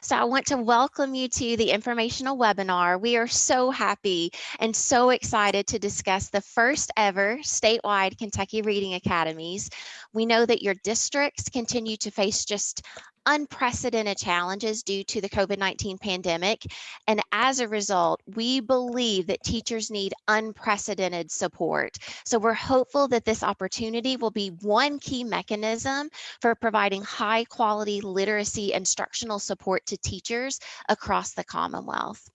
So I want to welcome you to the informational webinar. We are so happy and so excited to discuss the first ever statewide Kentucky Reading Academies. We know that your districts continue to face just unprecedented challenges due to the COVID-19 pandemic. And as a result, we believe that teachers need unprecedented support. So we're hopeful that this opportunity will be one key mechanism for providing high quality literacy instructional support to teachers across the Commonwealth.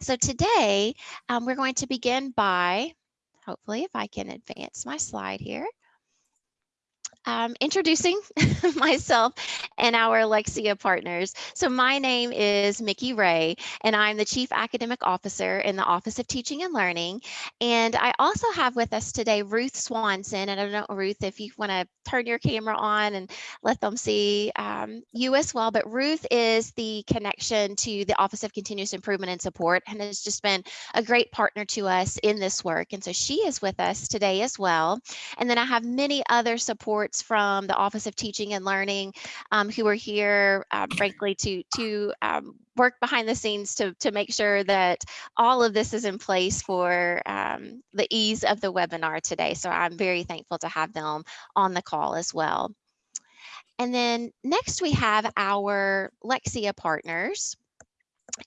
So today um, we're going to begin by, hopefully if I can advance my slide here um, introducing myself and our Lexia partners. So my name is Micki Ray, and I'm the Chief Academic Officer in the Office of Teaching and Learning. And I also have with us today Ruth Swanson. And I don't know, Ruth, if you want to turn your camera on and let them see um, you as well. But Ruth is the connection to the Office of Continuous Improvement and Support and has just been a great partner to us in this work. And so she is with us today as well. And then I have many other support from the Office of Teaching and Learning um, who are here, uh, frankly, to, to um, work behind the scenes to, to make sure that all of this is in place for um, the ease of the webinar today. So I'm very thankful to have them on the call as well. And then next we have our Lexia partners.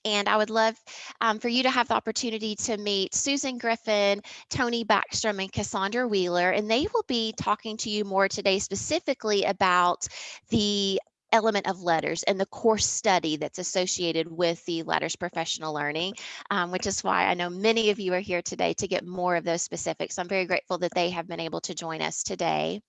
And I would love um, for you to have the opportunity to meet Susan Griffin, Tony Backstrom, and Cassandra Wheeler, and they will be talking to you more today specifically about the element of LETRS and the course study that's associated with the LETRS professional learning, um, which is why I know many of you are here today to get more of those specifics. I'm very grateful that they have been able to join us today.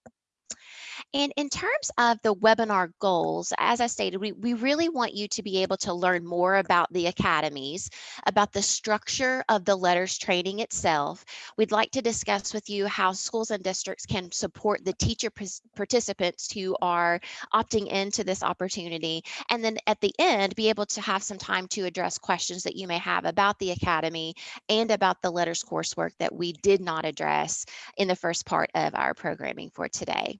And in terms of the webinar goals, as I stated, we, we really want you to be able to learn more about the academies, about the structure of the LETRS training itself. We'd like to discuss with you how schools and districts can support the teacher participants who are opting into this opportunity. And then at the end, be able to have some time to address questions that you may have about the academy and about the LETRS coursework that we did not address in the first part of our programming for today.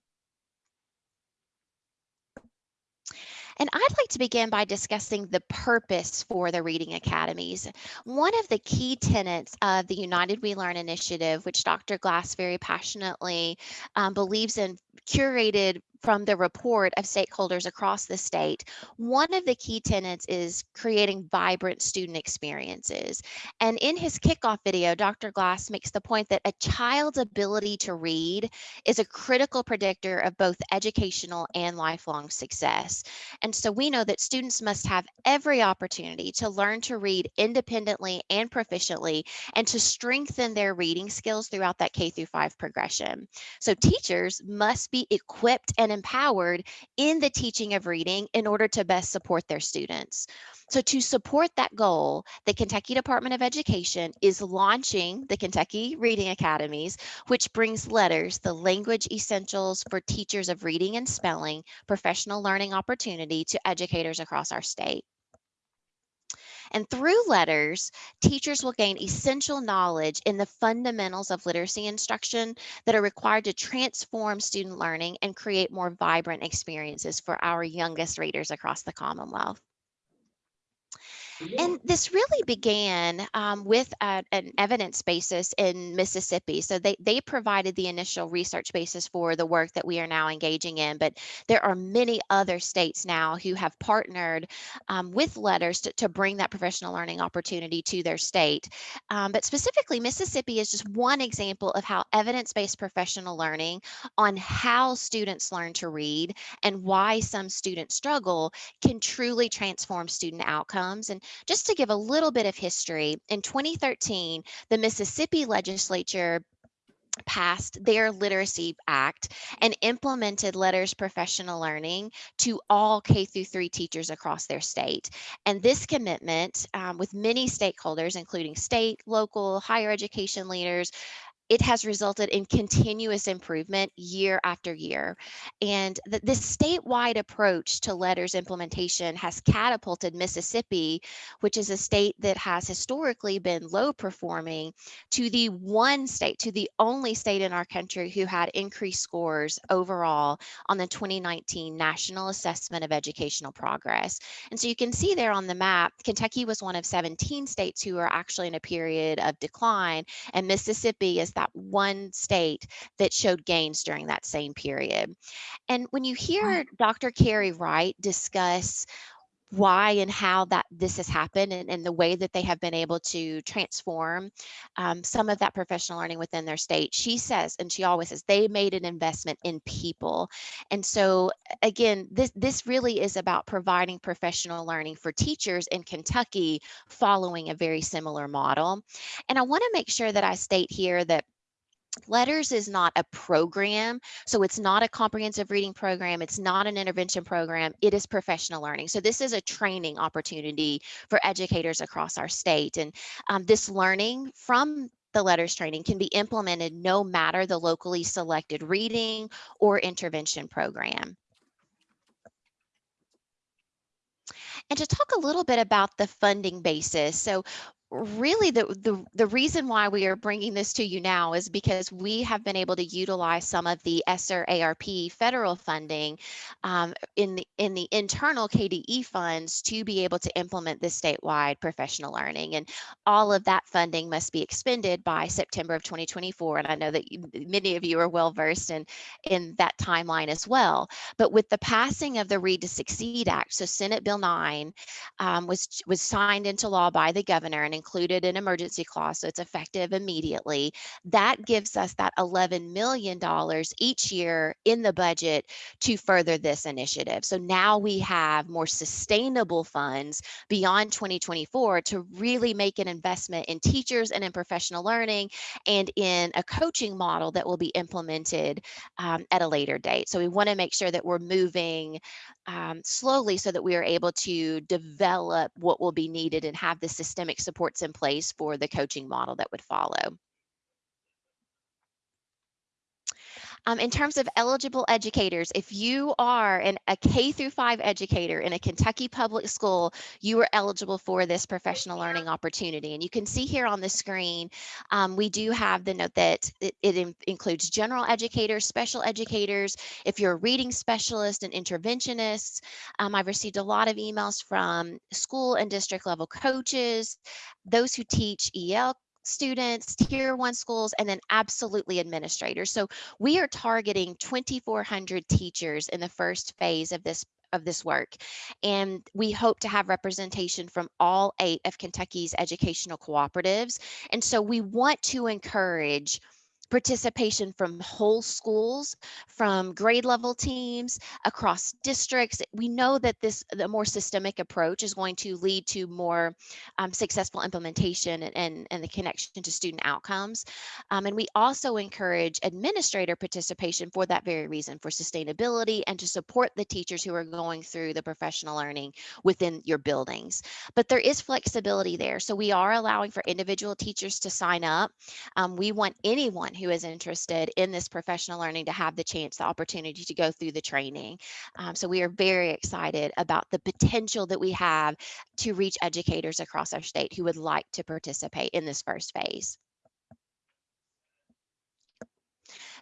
And I'd like to begin by discussing the purpose for the Reading Academies. One of the key tenets of the United We Learn initiative, which Dr. Glass very passionately um, believes in curated from the report of stakeholders across the state, one of the key tenets is creating vibrant student experiences. And in his kickoff video, Dr. Glass makes the point that a child's ability to read is a critical predictor of both educational and lifelong success. And so we know that students must have every opportunity to learn to read independently and proficiently and to strengthen their reading skills throughout that K through 5 progression. So teachers must be equipped and empowered in the teaching of reading in order to best support their students. So to support that goal, the Kentucky Department of Education is launching the Kentucky Reading Academies, which brings LETRS, the language essentials for teachers of reading and spelling, professional learning opportunity to educators across our state. And through LETRS, teachers will gain essential knowledge in the fundamentals of literacy instruction that are required to transform student learning and create more vibrant experiences for our youngest readers across the Commonwealth. And this really began um, with a, an evidence basis in Mississippi. So they, they provided the initial research basis for the work that we are now engaging in, but there are many other states now who have partnered um, with LETRS to, to, bring that professional learning opportunity to their state. Um, but specifically, Mississippi is just one example of how evidence-based professional learning on how students learn to read and why some students struggle can truly transform student outcomes. And just to give a little bit of history, in 2013, the Mississippi legislature passed their literacy act and implemented LETRS professional learning to all K through 3 teachers across their state. And this commitment um, with many stakeholders, including state, local, higher education leaders, it has resulted in continuous improvement year after year. And th this statewide approach to LETRS implementation has catapulted Mississippi, which is a state that has historically been low performing, to the one state, to the only state in our country who had increased scores overall on the 2019 National Assessment of Educational Progress. And so you can see there on the map, Kentucky was one of 17 states who are actually in a period of decline, and Mississippi is that one state that showed gains during that same period. And when you hear Dr. Carey Wright discuss why and how that this has happened and, and the way that they have been able to transform um, some of that professional learning within their state. She says, and she always says, they made an investment in people. And so again, this, this really is about providing professional learning for teachers in Kentucky following a very similar model. And I wanna make sure that I state here that LETRS is not a program, so it's not a comprehensive reading program. It's not an intervention program. It is professional learning. So this is a training opportunity for educators across our state. And um, this learning from the LETRS training can be implemented no matter the locally selected reading or intervention program. And to talk a little bit about the funding basis. So really the, the the reason why we are bringing this to you now is because we have been able to utilize some of the ESSER ARP federal funding um, in the in the internal KDE funds to be able to implement this statewide professional learning. And all of that funding must be expended by September of 2024 and I know that you, many of you are well versed in in that timeline as well. But with the passing of the Read to Succeed Act so Senate Bill 9 um, was was signed into law by the governor and included an emergency clause, so it's effective immediately. That gives us that $11 million each year in the budget to further this initiative. So now we have more sustainable funds beyond 2024 to really make an investment in teachers and in professional learning and in a coaching model that will be implemented um, at a later date. So we want to make sure that we're moving um, slowly so that we are able to develop what will be needed and have the systemic supports in place for the coaching model that would follow. Um, in terms of eligible educators, if you are an, a K through five educator in a Kentucky public school, you are eligible for this professional learning opportunity. And you can see here on the screen, um, we do have the note that it, it in, includes general educators, special educators. If you're a reading specialist and interventionists, um, I've received a lot of emails from school and district level coaches, those who teach EL students, tier one schools, and then absolutely administrators. So we are targeting 2,400 teachers in the first phase of this of this work. And we hope to have representation from all eight of Kentucky's educational cooperatives. And so we want to encourage participation from whole schools, from grade level teams, across districts. We know that this the more systemic approach is going to lead to more um, successful implementation and, and, and, the connection to student outcomes. Um, and we also encourage administrator participation for that very reason, for sustainability and to support the teachers who are going through the professional learning within your buildings. But there is flexibility there. So we are allowing for individual teachers to sign up. Um, we want anyone who is interested in this professional learning to have the chance, the opportunity to go through the training. Um, so we are very excited about the potential that we have to reach educators across our state who would like to participate in this first phase.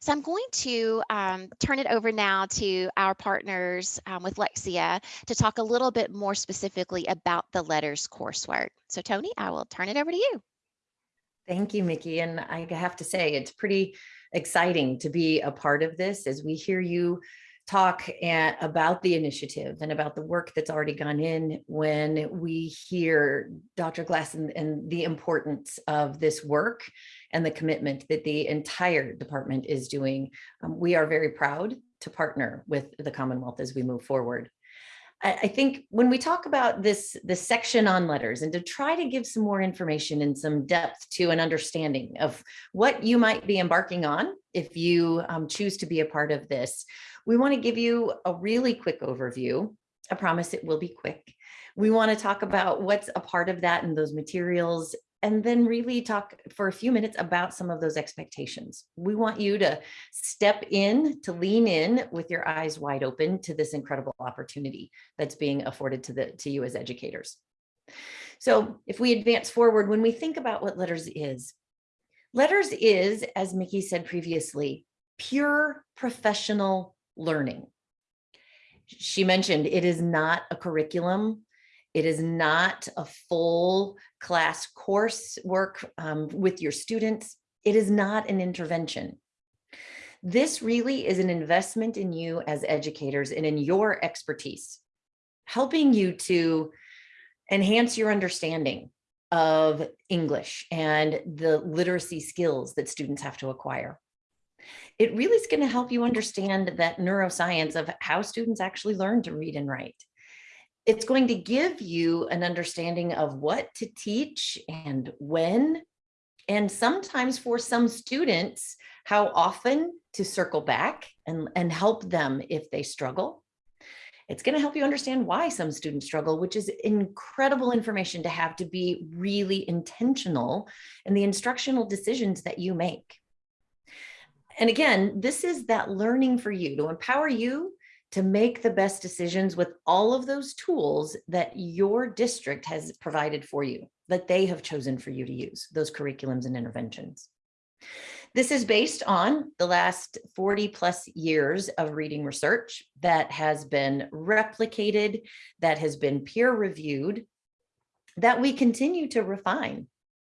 So I'm going to um, turn it over now to our partners um, with Lexia to talk a little bit more specifically about the LETRS coursework. So Tony, I will turn it over to you. Thank you, Micki. And I have to say, it's pretty exciting to be a part of this as we hear you talk at, about the initiative and about the work that's already gone in when we hear Dr. Glass and, and, the importance of this work and the commitment that the entire department is doing. Um, we are very proud to partner with the Commonwealth as we move forward. I think when we talk about this, this section on LETRS and to try to give some more information and some depth to an understanding of what you might be embarking on if you um, choose to be a part of this, we want to give you a really quick overview. I promise it will be quick. We want to talk about what's a part of that and those materials and then really talk for a few minutes about some of those expectations. We want you to step in, to lean in with your eyes wide open to this incredible opportunity that's being afforded to, the, to you as educators. So if we advance forward, when we think about what LETRS is, LETRS is, as Micki said previously, pure professional learning. She mentioned it is not a curriculum. It is not a full class course work um, with your students. It is not an intervention. This really is an investment in you as educators and in your expertise, helping you to enhance your understanding of English and the literacy skills that students have to acquire. It really is going to help you understand that neuroscience of how students actually learn to read and write it's going to give you an understanding of what to teach and when, and sometimes for some students, how often to circle back and, and help them if they struggle. It's going to help you understand why some students struggle, which is incredible information to have to be really intentional in the instructional decisions that you make. And again, this is that learning for you to empower you to make the best decisions with all of those tools that your district has provided for you, that they have chosen for you to use, those curriculums and interventions. This is based on the last 40 plus years of reading research that has been replicated, that has been peer reviewed, that we continue to refine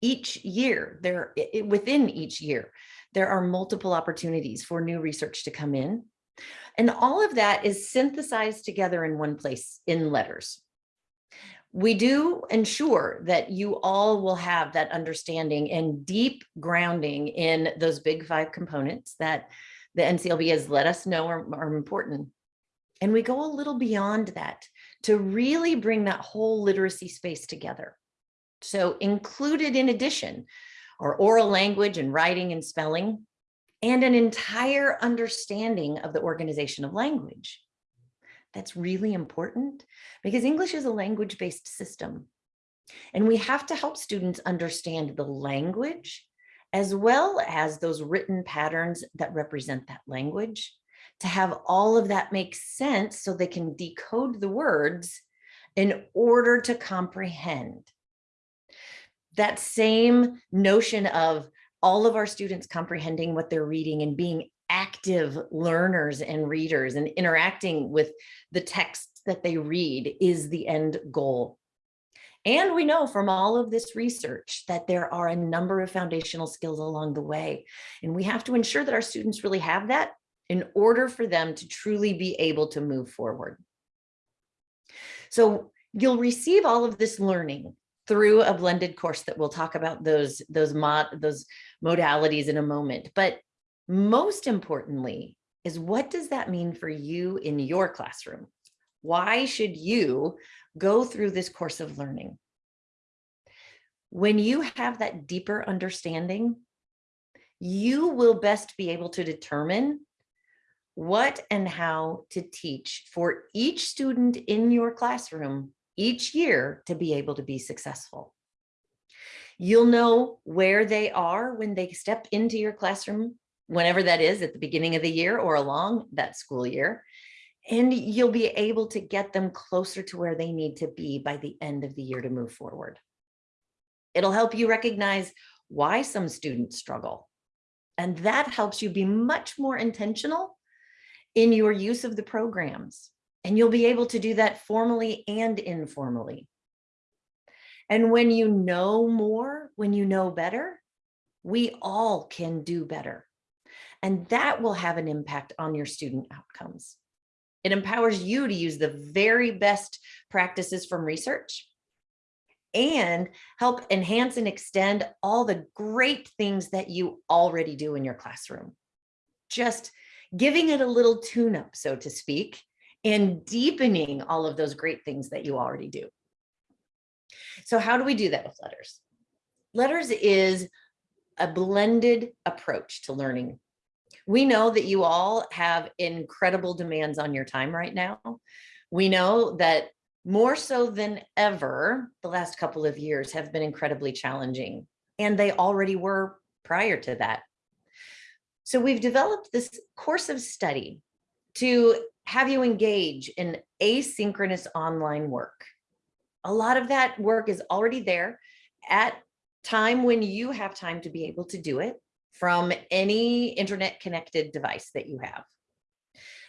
each year there within each year. There are multiple opportunities for new research to come in and all of that is synthesized together in one place in LETRS. We do ensure that you all will have that understanding and deep grounding in those big five components that the NCLB has let us know are, are important. And we go a little beyond that to really bring that whole literacy space together. So included in addition are oral language and writing and spelling, and an entire understanding of the organization of language. That's really important because English is a language-based system. And we have to help students understand the language as well as those written patterns that represent that language to have all of that make sense so they can decode the words in order to comprehend. That same notion of all of our students comprehending what they're reading and being active learners and readers and interacting with the text that they read is the end goal. And we know from all of this research that there are a number of foundational skills along the way. And we have to ensure that our students really have that in order for them to truly be able to move forward. So you'll receive all of this learning through a blended course that we'll talk about those those mod those modalities in a moment but most importantly is what does that mean for you in your classroom why should you go through this course of learning when you have that deeper understanding you will best be able to determine what and how to teach for each student in your classroom each year to be able to be successful. You'll know where they are when they step into your classroom, whenever that is at the beginning of the year or along that school year. And you'll be able to get them closer to where they need to be by the end of the year to move forward. It'll help you recognize why some students struggle. And that helps you be much more intentional in your use of the programs. And you'll be able to do that formally and informally. And when you know more, when you know better, we all can do better. And that will have an impact on your student outcomes. It empowers you to use the very best practices from research and help enhance and extend all the great things that you already do in your classroom. Just giving it a little tune up, so to speak, and deepening all of those great things that you already do. So how do we do that with LETRS? LETRS is a blended approach to learning. We know that you all have incredible demands on your time right now. We know that more so than ever, the last couple of years have been incredibly challenging, and they already were prior to that. So we've developed this course of study to have you engage in asynchronous online work. A lot of that work is already there at time when you have time to be able to do it from any internet connected device that you have.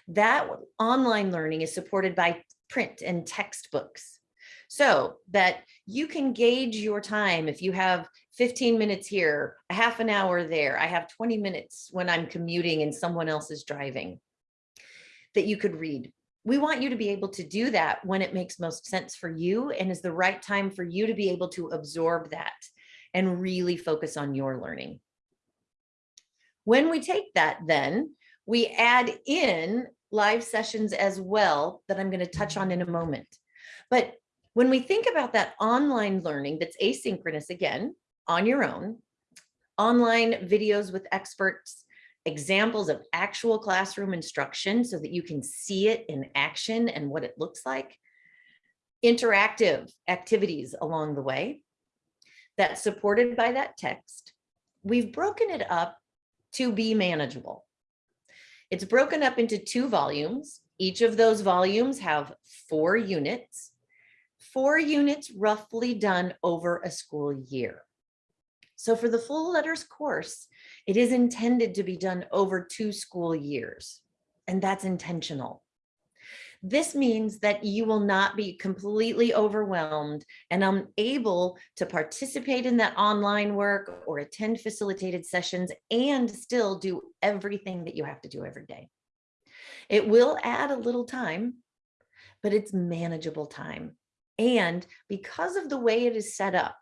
That online learning is supported by print and textbooks so that you can gauge your time if you have 15 minutes here, a half an hour there, I have 20 minutes when I'm commuting and someone else is driving that you could read. We want you to be able to do that when it makes most sense for you and is the right time for you to be able to absorb that and really focus on your learning. When we take that then, we add in live sessions as well that I'm going to touch on in a moment. But when we think about that online learning that's asynchronous again, on your own, online videos with experts, examples of actual classroom instruction so that you can see it in action and what it looks like, interactive activities along the way that's supported by that text. We've broken it up to be manageable. It's broken up into two volumes. Each of those volumes have four units, four units roughly done over a school year. So for the full LETRS course, it is intended to be done over two school years, and that's intentional. This means that you will not be completely overwhelmed and unable to participate in that online work or attend facilitated sessions and still do everything that you have to do every day. It will add a little time, but it's manageable time. And because of the way it is set up,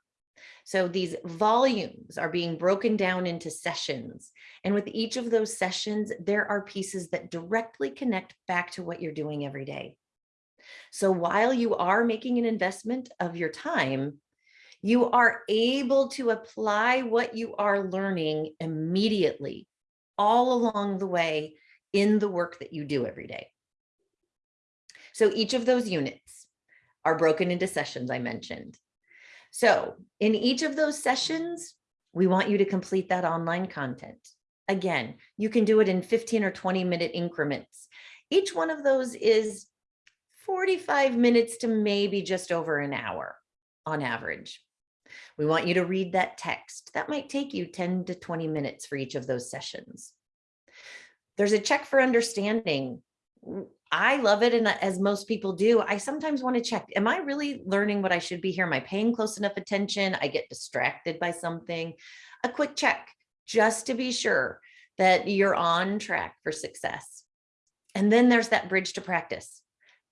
so these volumes are being broken down into sessions. And with each of those sessions, there are pieces that directly connect back to what you're doing every day. So while you are making an investment of your time, you are able to apply what you are learning immediately all along the way in the work that you do every day. So each of those units are broken into sessions I mentioned. So in each of those sessions, we want you to complete that online content. Again, you can do it in 15 or 20 minute increments. Each one of those is 45 minutes to maybe just over an hour on average. We want you to read that text. That might take you 10 to 20 minutes for each of those sessions. There's a check for understanding I love it. And as most people do, I sometimes want to check, am I really learning what I should be here? Am I paying close enough attention? I get distracted by something. A quick check just to be sure that you're on track for success. And then there's that bridge to practice.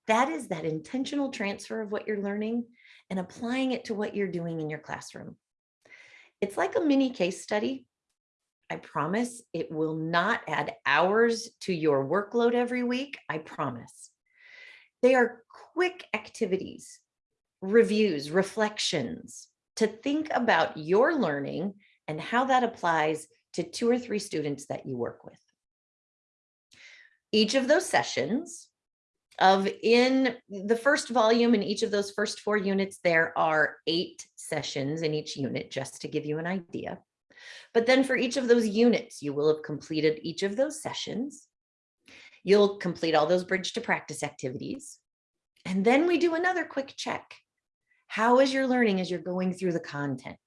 That is that intentional transfer of what you're learning and applying it to what you're doing in your classroom. It's like a mini case study I promise it will not add hours to your workload every week. I promise. They are quick activities, reviews, reflections to think about your learning and how that applies to two or three students that you work with. Each of those sessions of in the first volume in each of those first four units, there are eight sessions in each unit, just to give you an idea. But then for each of those units, you will have completed each of those sessions. You'll complete all those bridge to practice activities. And then we do another quick check. How is your learning as you're going through the content?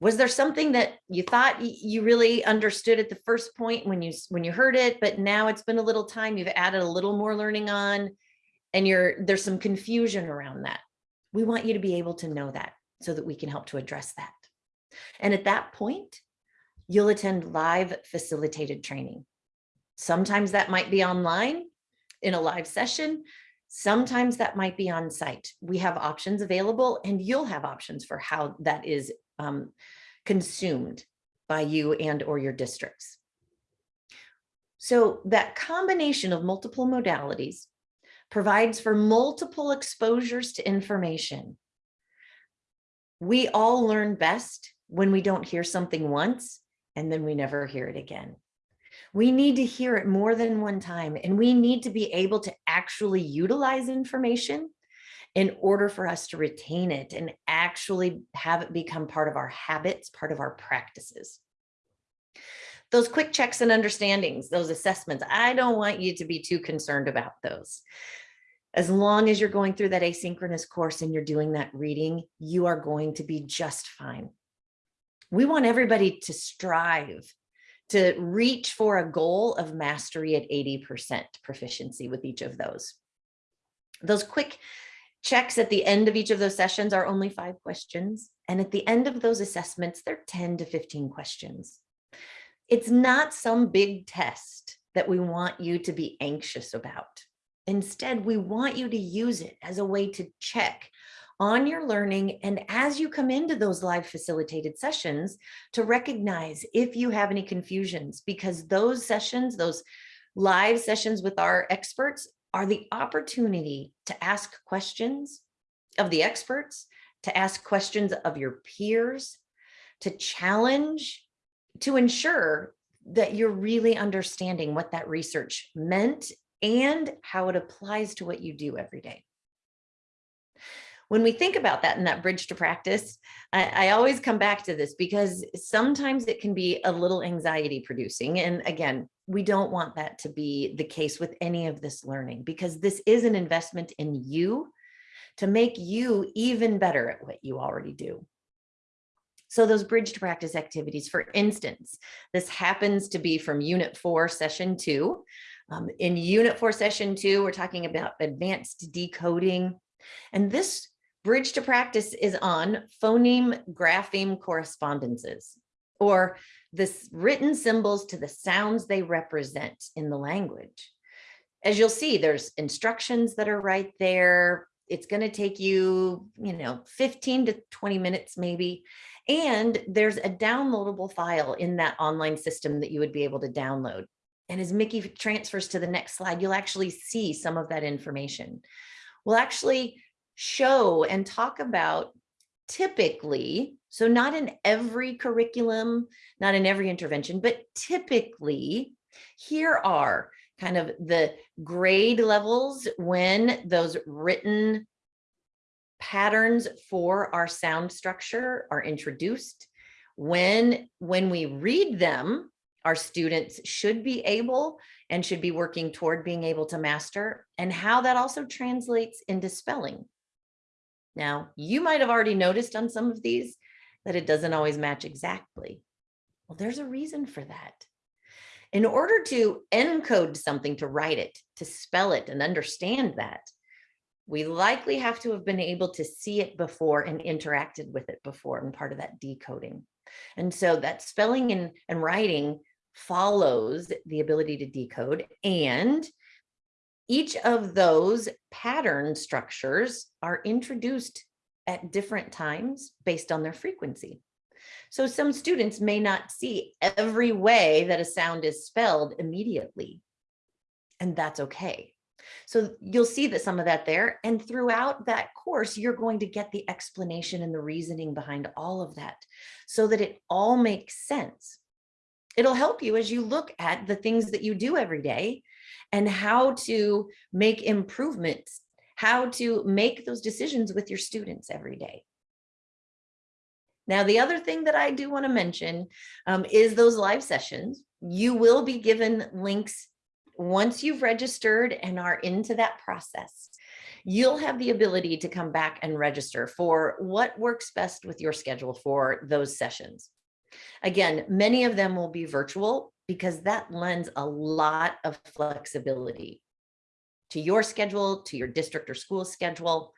Was there something that you thought you really understood at the first point when you when you heard it, but now it's been a little time, you've added a little more learning on and you're there's some confusion around that. We want you to be able to know that so that we can help to address that. And at that point, you'll attend live facilitated training. Sometimes that might be online in a live session. Sometimes that might be on site. We have options available and you'll have options for how that is um, consumed by you and or your districts. So that combination of multiple modalities provides for multiple exposures to information. We all learn best when we don't hear something once and then we never hear it again. We need to hear it more than one time and we need to be able to actually utilize information in order for us to retain it and actually have it become part of our habits, part of our practices. Those quick checks and understandings, those assessments, I don't want you to be too concerned about those. As long as you're going through that asynchronous course and you're doing that reading, you are going to be just fine. We want everybody to strive to reach for a goal of mastery at 80% proficiency with each of those. Those quick checks at the end of each of those sessions are only five questions. And at the end of those assessments, they're 10 to 15 questions. It's not some big test that we want you to be anxious about. Instead, we want you to use it as a way to check on your learning and as you come into those live facilitated sessions to recognize if you have any confusions because those sessions, those live sessions with our experts are the opportunity to ask questions of the experts, to ask questions of your peers, to challenge, to ensure that you're really understanding what that research meant and how it applies to what you do every day when we think about that and that bridge to practice, I, I, always come back to this because sometimes it can be a little anxiety producing. And again, we don't want that to be the case with any of this learning because this is an investment in you to make you even better at what you already do. So those bridge to practice activities, for instance, this happens to be from unit four, session two. Um, in unit four, session two, we're talking about advanced decoding. And this Bridge to practice is on phoneme grapheme correspondences or the written symbols to the sounds they represent in the language. As you'll see, there's instructions that are right there. It's going to take you, you know, 15 to 20 minutes maybe. And there's a downloadable file in that online system that you would be able to download. And as Micki transfers to the next slide, you'll actually see some of that information. We'll actually show and talk about typically, so not in every curriculum, not in every intervention, but typically here are kind of the grade levels when those written patterns for our sound structure are introduced. When, when we read them, our students should be able and should be working toward being able to master and how that also translates into spelling. Now, you might have already noticed on some of these that it doesn't always match exactly. Well, there's a reason for that. In order to encode something, to write it, to spell it and understand that, we likely have to have been able to see it before and interacted with it before and part of that decoding. And so that spelling and, and writing follows the ability to decode and each of those pattern structures are introduced at different times based on their frequency. So some students may not see every way that a sound is spelled immediately, and that's okay. So you'll see that some of that there, and throughout that course, you're going to get the explanation and the reasoning behind all of that so that it all makes sense. It'll help you as you look at the things that you do every day and how to make improvements, how to make those decisions with your students every day. Now, the other thing that I do want to mention um, is those live sessions. You will be given links once you've registered and are into that process. You'll have the ability to come back and register for what works best with your schedule for those sessions. Again, many of them will be virtual because that lends a lot of flexibility to your schedule, to your district or school schedule.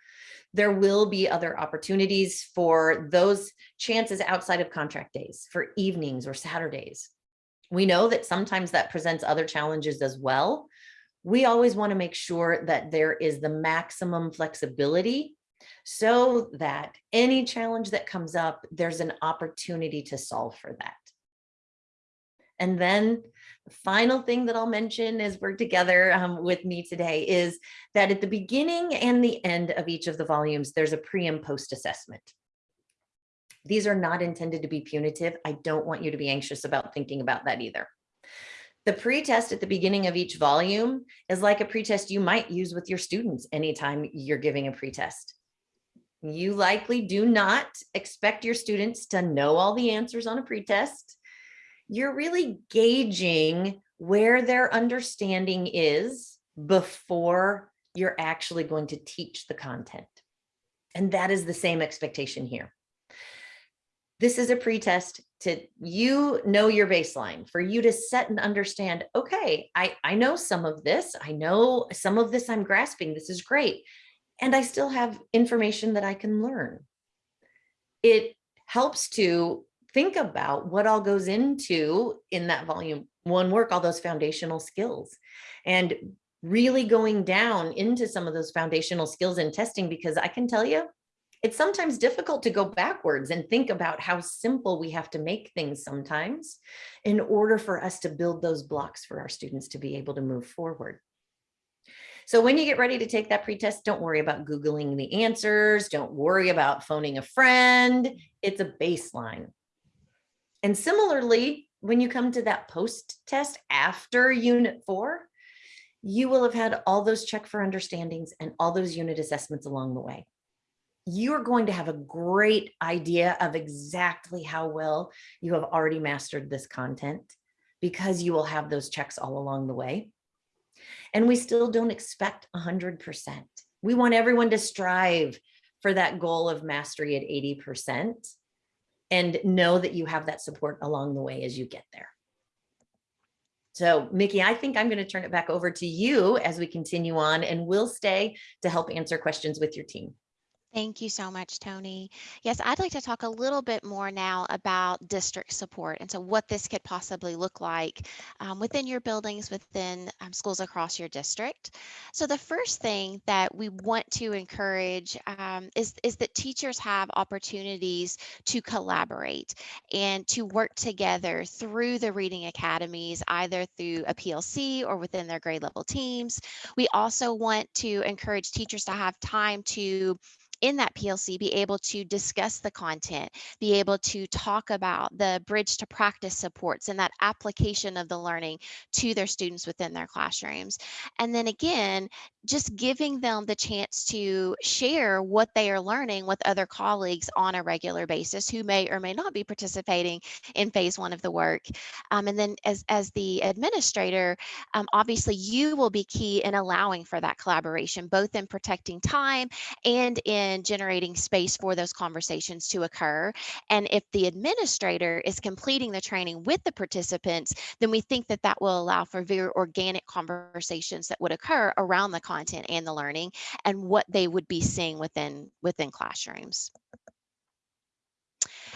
There will be other opportunities for those chances outside of contract days, for evenings or Saturdays. We know that sometimes that presents other challenges as well. We always want to make sure that there is the maximum flexibility so that any challenge that comes up, there's an opportunity to solve for that. And then the final thing that I'll mention as we're together um, with me today is that at the beginning and the end of each of the volumes, there's a pre and post assessment. These are not intended to be punitive. I don't want you to be anxious about thinking about that either. The pretest at the beginning of each volume is like a pretest you might use with your students anytime you're giving a pretest. You likely do not expect your students to know all the answers on a pretest. You're really gauging where their understanding is before you're actually going to teach the content. And that is the same expectation here. This is a pretest to you know your baseline for you to set and understand, okay, I, I know some of this. I know some of this I'm grasping. This is great. And I still have information that I can learn. It helps to think about what all goes into in that volume one work, all those foundational skills and really going down into some of those foundational skills in testing, because I can tell you, it's sometimes difficult to go backwards and think about how simple we have to make things sometimes in order for us to build those blocks for our students to be able to move forward. So when you get ready to take that pretest, don't worry about Googling the answers. Don't worry about phoning a friend. It's a baseline. And similarly, when you come to that post test after unit four, you will have had all those check for understandings and all those unit assessments along the way. You're going to have a great idea of exactly how well you have already mastered this content because you will have those checks all along the way. And we still don't expect 100%. We want everyone to strive for that goal of mastery at 80% and know that you have that support along the way as you get there. So Micki, I think I'm going to turn it back over to you as we continue on and we'll stay to help answer questions with your team. Thank you so much, Tony. Yes, I'd like to talk a little bit more now about district support and so what this could possibly look like um, within your buildings, within um, schools across your district. So the first thing that we want to encourage um, is, is that teachers have opportunities to collaborate and to work together through the reading academies, either through a PLC or within their grade level teams. We also want to encourage teachers to have time to in that PLC be able to discuss the content, be able to talk about the bridge to practice supports and that application of the learning to their students within their classrooms. And then again, just giving them the chance to share what they are learning with other colleagues on a regular basis who may or may not be participating in phase one of the work. Um, and then as, as the administrator, um, obviously you will be key in allowing for that collaboration, both in protecting time and in generating space for those conversations to occur. And if the administrator is completing the training with the participants, then we think that that will allow for very organic conversations that would occur around the content content and the learning and what they would be seeing within within classrooms.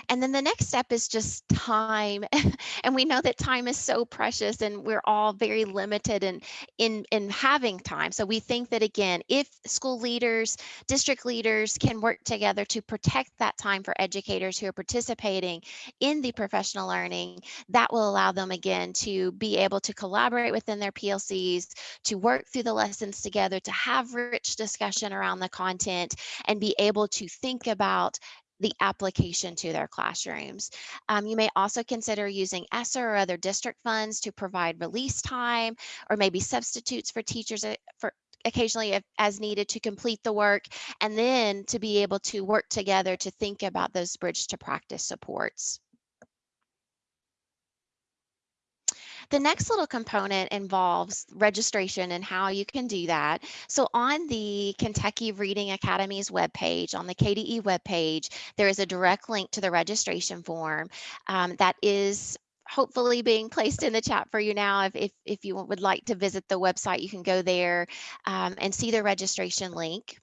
And then the next step is just time. and we know that time is so precious and we're all very limited in, in, in having time. So we think that again, if school leaders, district leaders can work together to protect that time for educators who are participating in the professional learning, that will allow them again to be able to collaborate within their PLCs, to work through the lessons together, to have rich discussion around the content and be able to think about the application to their classrooms. Um, you may also consider using ESSER or other district funds to provide release time or maybe substitutes for teachers uh, for occasionally if, as needed to complete the work and then to be able to work together to think about those bridge to practice supports. The next little component involves registration and how you can do that. So on the Kentucky Reading Academy's webpage, on the KDE webpage, there is a direct link to the registration form um, that is hopefully being placed in the chat for you now. If, if, if you would like to visit the website, you can go there um, and see the registration link.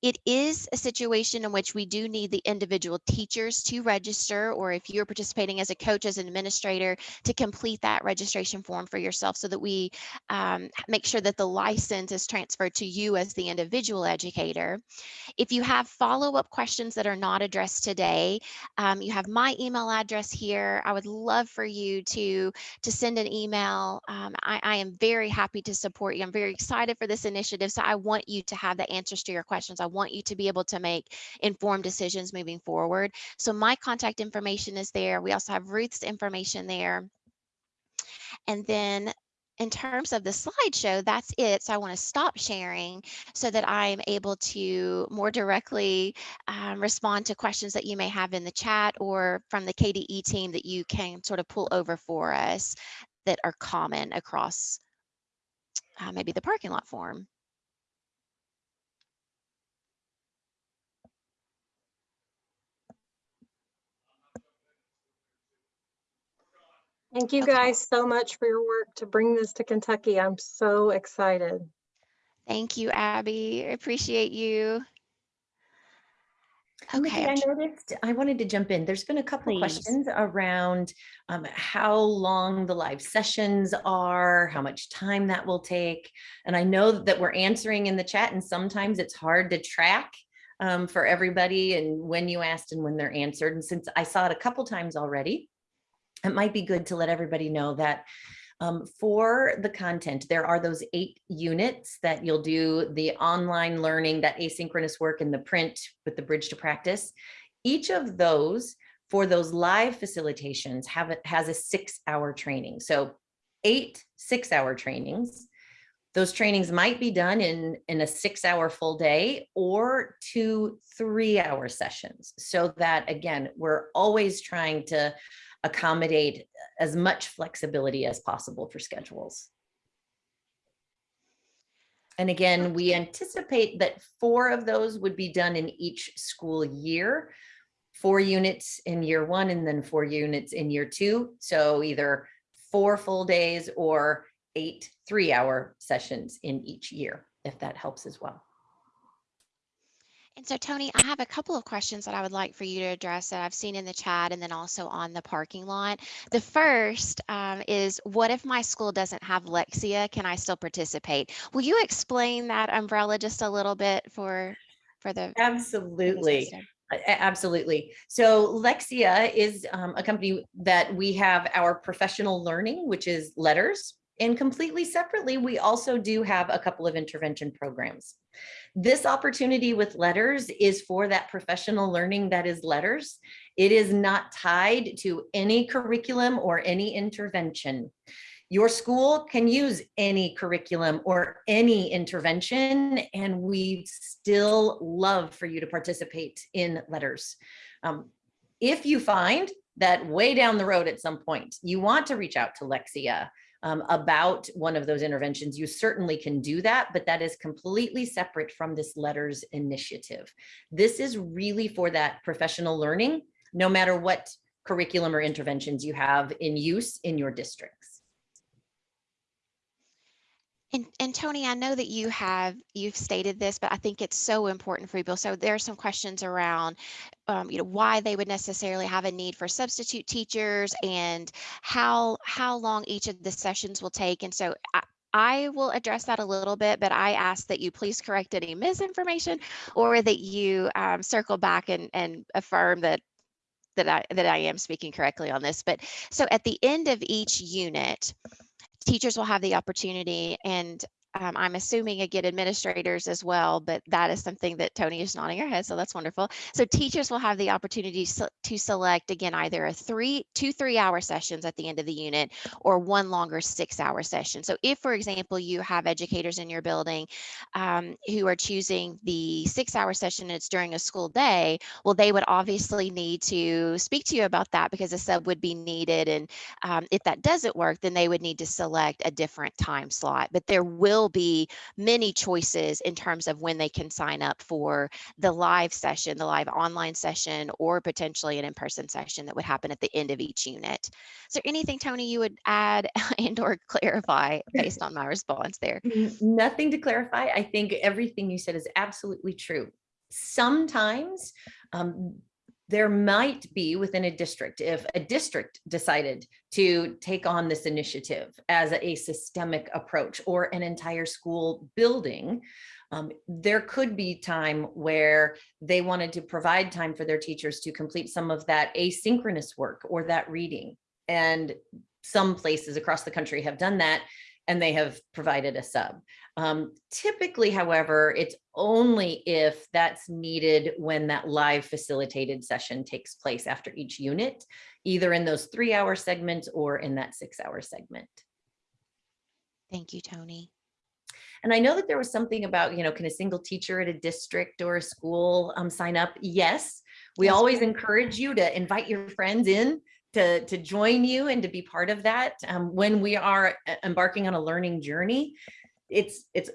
It is a situation in which we do need the individual teachers to register, or if you're participating as a coach, as an administrator, to complete that registration form for yourself so that we um, make sure that the license is transferred to you as the individual educator. If you have follow-up questions that are not addressed today, um, you have my email address here. I would love for you to, to send an email. Um, I, I am very happy to support you. I'm very excited for this initiative, so I want you to have the answers to your questions. I want you to be able to make informed decisions moving forward. So my contact information is there. We also have Ruth's information there. And then in terms of the slideshow, that's it. So I want to stop sharing so that I'm able to more directly um, respond to questions that you may have in the chat or from the KDE team that you can sort of pull over for us that are common across uh, maybe the parking lot form. Thank you Okay. guys so much for your work to bring this to Kentucky. I'm so excited. Thank you, Abby. I Appreciate you. Micki, Okay, I noticed, I wanted to jump in. There's been a couple of Please. questions around um, how long the live sessions are, how much time that will take. And I know that we're answering in the chat and sometimes it's hard to track um, for everybody and when you asked and when they're answered. And since I saw it a couple times already, it might be good to let everybody know that um, for the content, there are those eight units that you'll do the online learning, that asynchronous work and the print with the bridge to practice. Each of those for those live facilitations have it has a six hour training. So eight six hour trainings. Those trainings might be done in, in a six hour full day or two three hour sessions. So that again, we're always trying to accommodate as much flexibility as possible for schedules. And again, we anticipate that four of those would be done in each school year. Four units in year one and then four units in year two. So either four full days or eight three-hour sessions in each year, if that helps as well. And so Tony, I have a couple of questions that I would like for you to address that I've seen in the chat and then also on the parking lot. The first um, is what if my school doesn't have Lexia? Can I still participate? Will you explain that umbrella just a little bit for for the Absolutely. listening? A- a- Absolutely. So Lexia is um, a company that we have our professional learning, which is LETRS. And completely separately, we also do have a couple of intervention programs. This opportunity with LETRS is for that professional learning that is LETRS. It is not tied to any curriculum or any intervention. Your school can use any curriculum or any intervention, and we still love for you to participate in LETRS. Um, if you find that way down the road at some point, you want to reach out to Lexia um, about one of those interventions, you certainly can do that, but that is completely separate from this LETRS initiative. This is really for that professional learning, no matter what curriculum or interventions you have in use in your districts. And, and Tony, I know that you have, you've stated this, but I think it's so important for people. So there are some questions around, um, you know, why they would necessarily have a need for substitute teachers and how, how long each of the sessions will take. And so I, I will address that a little bit, but I ask that you please correct any misinformation or that you um, circle back and, and affirm that that I that I am speaking correctly on this. But so at the end of each unit, teachers will have the opportunity and um, I'm assuming again administrators as well, but that is something that Tony is nodding her head, so that's wonderful. So teachers will have the opportunity to select again either a three, two three-hour sessions at the end of the unit or one longer six-hour session. So if, for example, you have educators in your building um, who are choosing the six-hour session it's during a school day, well, they would obviously need to speak to you about that because a sub would be needed and um, if that doesn't work, then they would need to select a different time slot. But there will be many choices in terms of when they can sign up for the live session, the live online session, or potentially an in-person session that would happen at the end of each unit. Is there anything, Tony, you would add and or clarify based on my response there? Nothing to clarify. I think everything you said is absolutely true. Sometimes um, there might be within a district, if a district decided to take on this initiative as a systemic approach or an entire school building, um, there could be time where they wanted to provide time for their teachers to complete some of that asynchronous work or that reading. And some places across the country have done that and they have provided a sub. Um, typically, however, it's only if that's needed when that live facilitated session takes place after each unit, either in those three hour segments or in that six hour segment. Thank you, Tony. And I know that there was something about, you know, can a single teacher at a district or a school um, sign up? Yes, we Yes, always encourage you to invite your friends in to, to join you and to be part of that. Um, when we are uh, embarking on a learning journey, it's, it's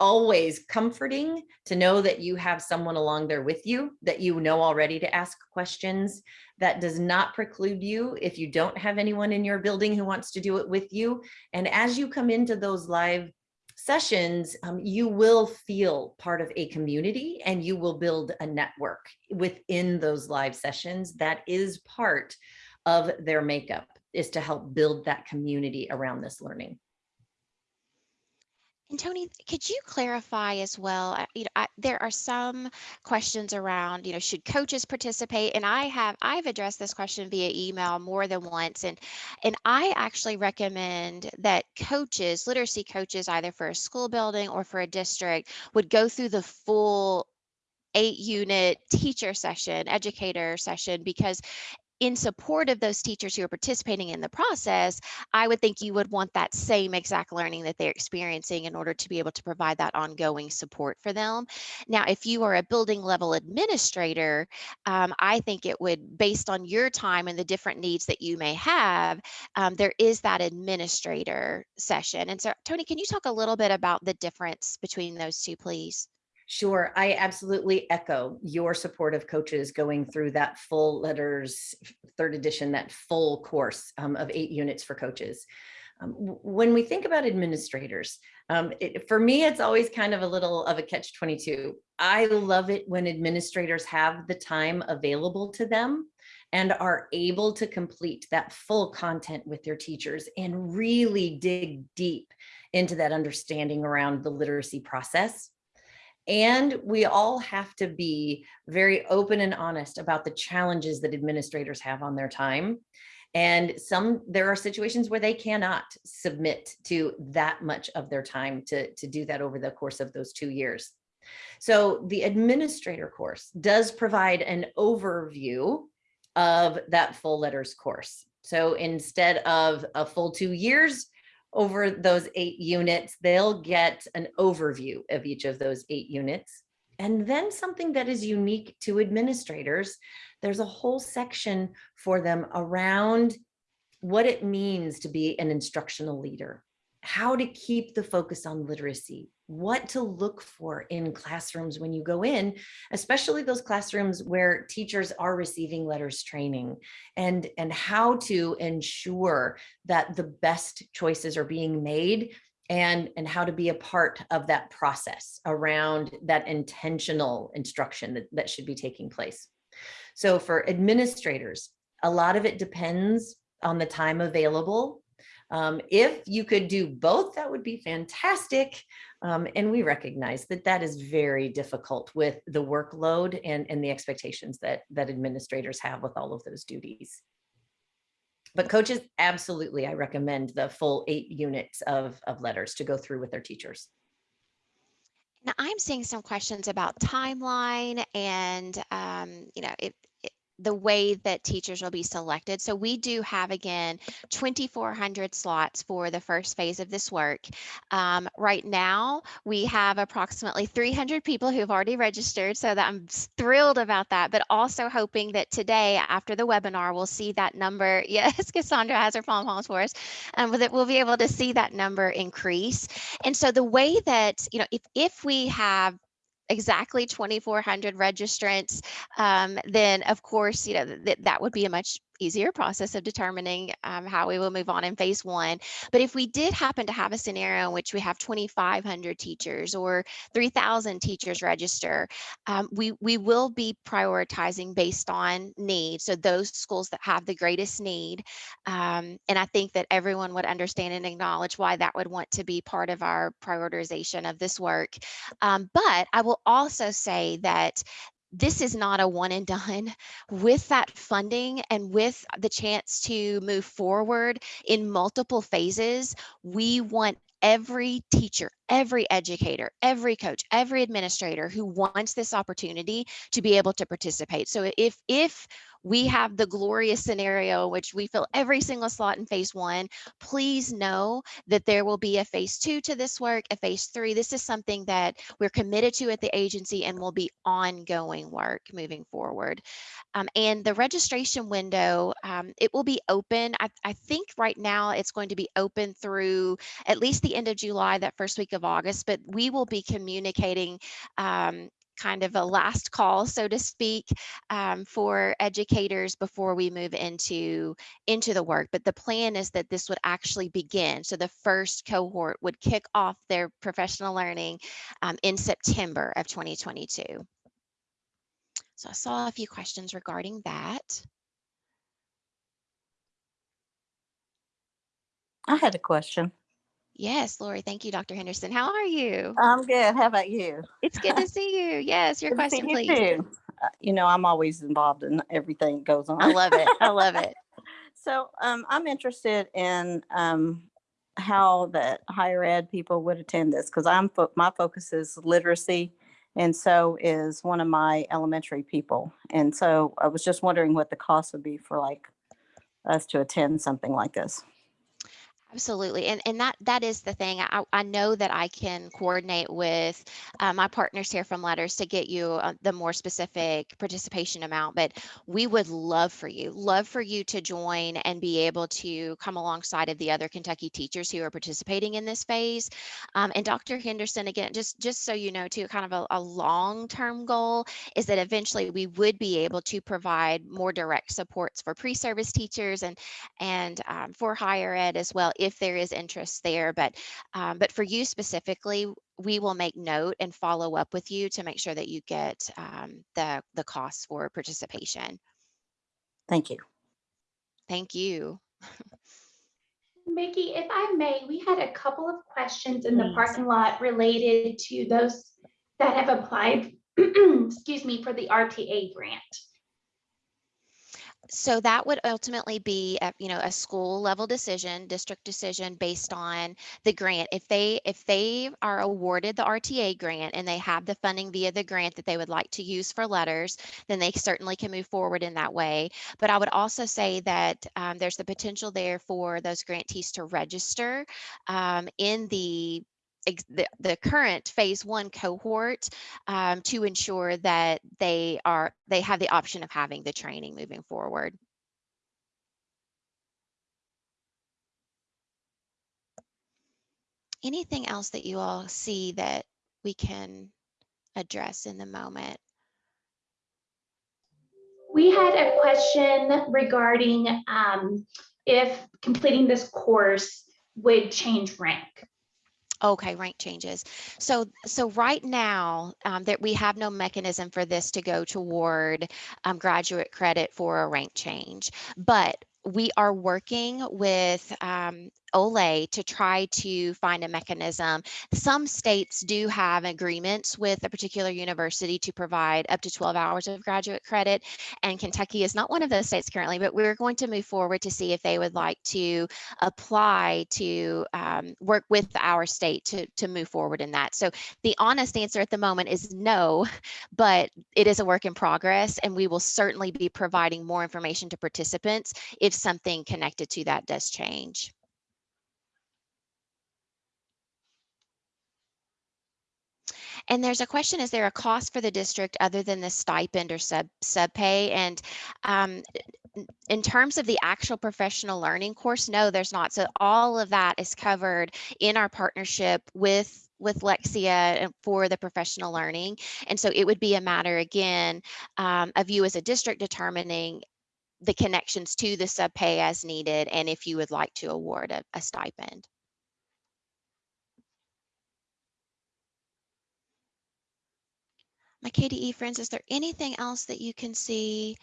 always comforting to know that you have someone along there with you that you know already to ask questions. That does not preclude you if you don't have anyone in your building who wants to do it with you. And as you come into those live sessions, um, you will feel part of a community and you will build a network within those live sessions. That is part of their makeup is to help build that community around this learning. And Tony, could you clarify as well? You know, I, there are some questions around, you know, should coaches participate? And I have, I've addressed this question via email more than once. And, and I actually recommend that coaches, literacy coaches, either for a school building or for a district, would go through the full eight unit teacher session, educator session, because in support of those teachers who are participating in the process, I would think you would want that same exact learning that they're experiencing in order to be able to provide that ongoing support for them. Now, if you are a building level administrator, um, I think it would, based on your time and the different needs that you may have, um, there is that administrator session. And so, Tony, can you talk a little bit about the difference between those two, please? Sure, I absolutely echo your support of coaches going through that full LETRS, third edition, that full course um, of eight units for coaches. Um, when we think about administrators, um, it, for me, it's always kind of a little of a catch 22. I love it when administrators have the time available to them and are able to complete that full content with their teachers and really dig deep into that understanding around the literacy process. And we all have to be very open and honest about the challenges that administrators have on their time. And some, there are situations where they cannot submit to that much of their time to, to do that over the course of those two years. So the administrator course does provide an overview of that full LETRS course. So instead of a full two years, over those eight units, they'll get an overview of each of those eight units. And then something that is unique to administrators, there's a whole section for them around what it means to be an instructional leader, how to keep the focus on literacy, what to look for in classrooms when you go in, especially those classrooms where teachers are receiving LETRS training and, and how to ensure that the best choices are being made and, and how to be a part of that process around that intentional instruction that, that should be taking place. So for administrators, a lot of it depends on the time available. Um, if you could do both, that would be fantastic. Um, and we recognize that that is very difficult with the workload and, and the expectations that, that administrators have with all of those duties. But coaches, absolutely, I recommend the full eight units of, of LETRS to go through with their teachers. Now, I'm seeing some questions about timeline and, um, you know, it, the way that teachers will be selected. So we do have, again, 2,400 slots for the first phase of this work. Um, right now, we have approximately 300 people who've already registered, so that I'm thrilled about that, but also hoping that today, after the webinar, we'll see that number. Yes, Cassandra has her palm palms for us, um, that we'll be able to see that number increase. And so the way that, you know, if, if we have exactly 2,400 registrants, um, then of course, you know, th- that would be a much easier process of determining um, how we will move on in phase one. But if we did happen to have a scenario in which we have 2,500 teachers or 3,000 teachers register, um, we, we will be prioritizing based on need. So those schools that have the greatest need. Um, and I think that everyone would understand and acknowledge why that would want to be part of our prioritization of this work. Um, but I will also say that this is not a one and done. With that funding and with the chance to move forward in multiple phases we want every teacher every educator, every coach, every administrator who wants this opportunity to be able to participate. So if, if we have the glorious scenario which we fill every single slot in phase one, please know that there will be a phase two to this work, a phase three. This is something that we're committed to at the agency and will be ongoing work moving forward. Um, and the registration window, um, it will be open. I, I think right now it's going to be open through at least the end of July, that first week of August, but we will be communicating um, kind of a last call, so to speak, um, for educators before we move into, into the work. But the plan is that this would actually begin. So the first cohort would kick off their professional learning um, in September of 2022. So I saw a few questions regarding that. I had a question. Yes, Lori, thank you, Dr. Henderson. How are you? I'm good. How about you? It's good to see you. Yes, your Good question, you please. too. Uh, You know, I'm always involved in everything that goes on. I love it. I love it. So um, I'm interested in um, how the higher ed people would attend this because I'm, fo- my focus is literacy. And so is one of my elementary people. And so I was just wondering what the cost would be for like us to attend something like this. Absolutely. And and that that is the thing. I, I know that I can coordinate with uh, my partners here from LETRS to get you uh, the more specific participation amount, but we would love for you, love for you to join and be able to come alongside of the other Kentucky teachers who are participating in this phase. Um, and Dr. Henderson, again, just just so you know, too, kind of a, a long-term goal is that eventually we would be able to provide more direct supports for pre-service teachers and and um, for higher ed as well if there is interest there but um, but for you specifically we will make note and follow up with you to make sure that you get um, the the costs for participation Thank you. thank you Micki, if I may, we had a couple of questions in the parking lot related to those that have applied, excuse me, for the RTA grant. So that would ultimately be a, you know a school level decision district decision based on the grant. If they if they are awarded the rta grant and they have the funding via the grant that they would like to use for LETRS then they certainly can move forward in that way. But i would also say that um, there's the potential there for those grantees to register um, in the the, the current phase one cohort um, to ensure that they are they have the option of having the training moving forward. Anything else that you all see that we can address in the moment? We had a question regarding um, if completing this course would change rank. Okay, rank changes. So, so right now, um, that we have no mechanism for this to go toward um, graduate credit for a rank change, but we are working with um, Olay to try to find a mechanism. Some states do have agreements with a particular university to provide up to 12 hours of graduate credit, and Kentucky is not one of those states currently, but we're going to move forward to see if they would like to apply to um, work with our state to, to move forward in that. So the honest answer at the moment is no, but it is a work in progress, and we will certainly be providing more information to participants if something connected to that does change. And there's a question, is there a cost for the district other than the stipend or sub sub pay? And um, in terms of the actual professional learning course, no, there's not. So all of that is covered in our partnership with with Lexia for the professional learning. And so it would be a matter again um, of you as a district determining the connections to the sub pay as needed and if you would like to award a, a stipend. My KDE friends, is there anything else that you can see?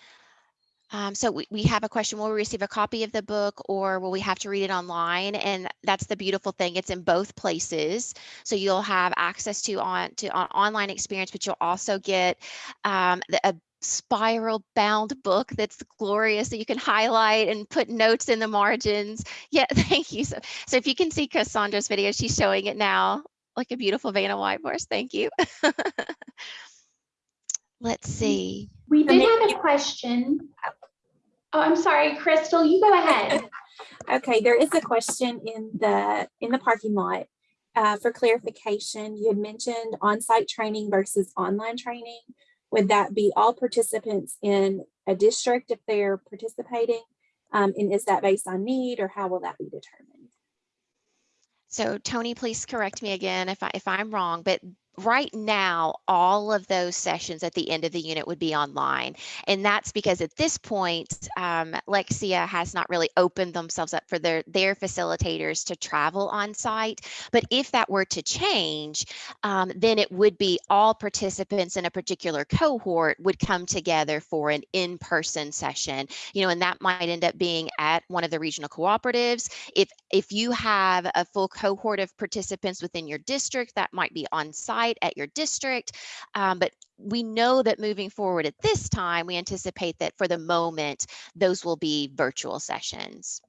Um, so we, we have a question, will we receive a copy of the book or will we have to read it online? And that's the beautiful thing, it's in both places. So you'll have access to on to on online experience, but you'll also get um, the, a spiral bound book that's glorious that you can highlight and put notes in the margins. Yeah, thank you. So, so if you can see Cassandra's video, she's showing it now. like a beautiful Vanna White horse. Thank you. Let's see. We did have a question. Oh, I'm sorry, Crystal, you go ahead. Okay, there is a question in the, in the parking lot. Uh, for clarification, you had mentioned on-site training versus online training. Would that be all participants in a district if they're participating? Um, and is that based on need or how will that be determined? So Tony, please correct me again if I, if I'm wrong, but right now, all of those sessions at the end of the unit would be online. And that's because at this point, um, Lexia has not really opened themselves up for their, their facilitators to travel on site. But if that were to change, um, then it would be all participants in a particular cohort would come together for an in-person session, you know, and that might end up being at one of the regional cooperatives if if you have a full cohort of participants within your district that might be on site at your district um, but we know that moving forward at this time we anticipate that for the moment those will be virtual sessions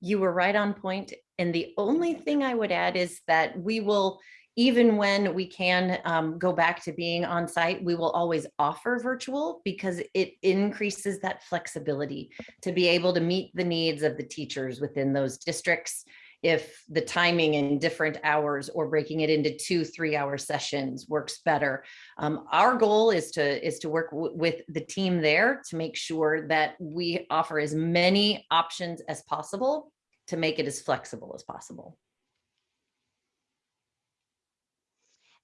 You were right on point. And the only thing I would add is that we will, even when we can um, go back to being on site, we will always offer virtual because it increases that flexibility to be able to meet the needs of the teachers within those districts. If the timing in different hours or breaking it into two, three hour sessions works better. Um, our goal is to, is to work with the team there to make sure that we offer as many options as possible to make it as flexible as possible.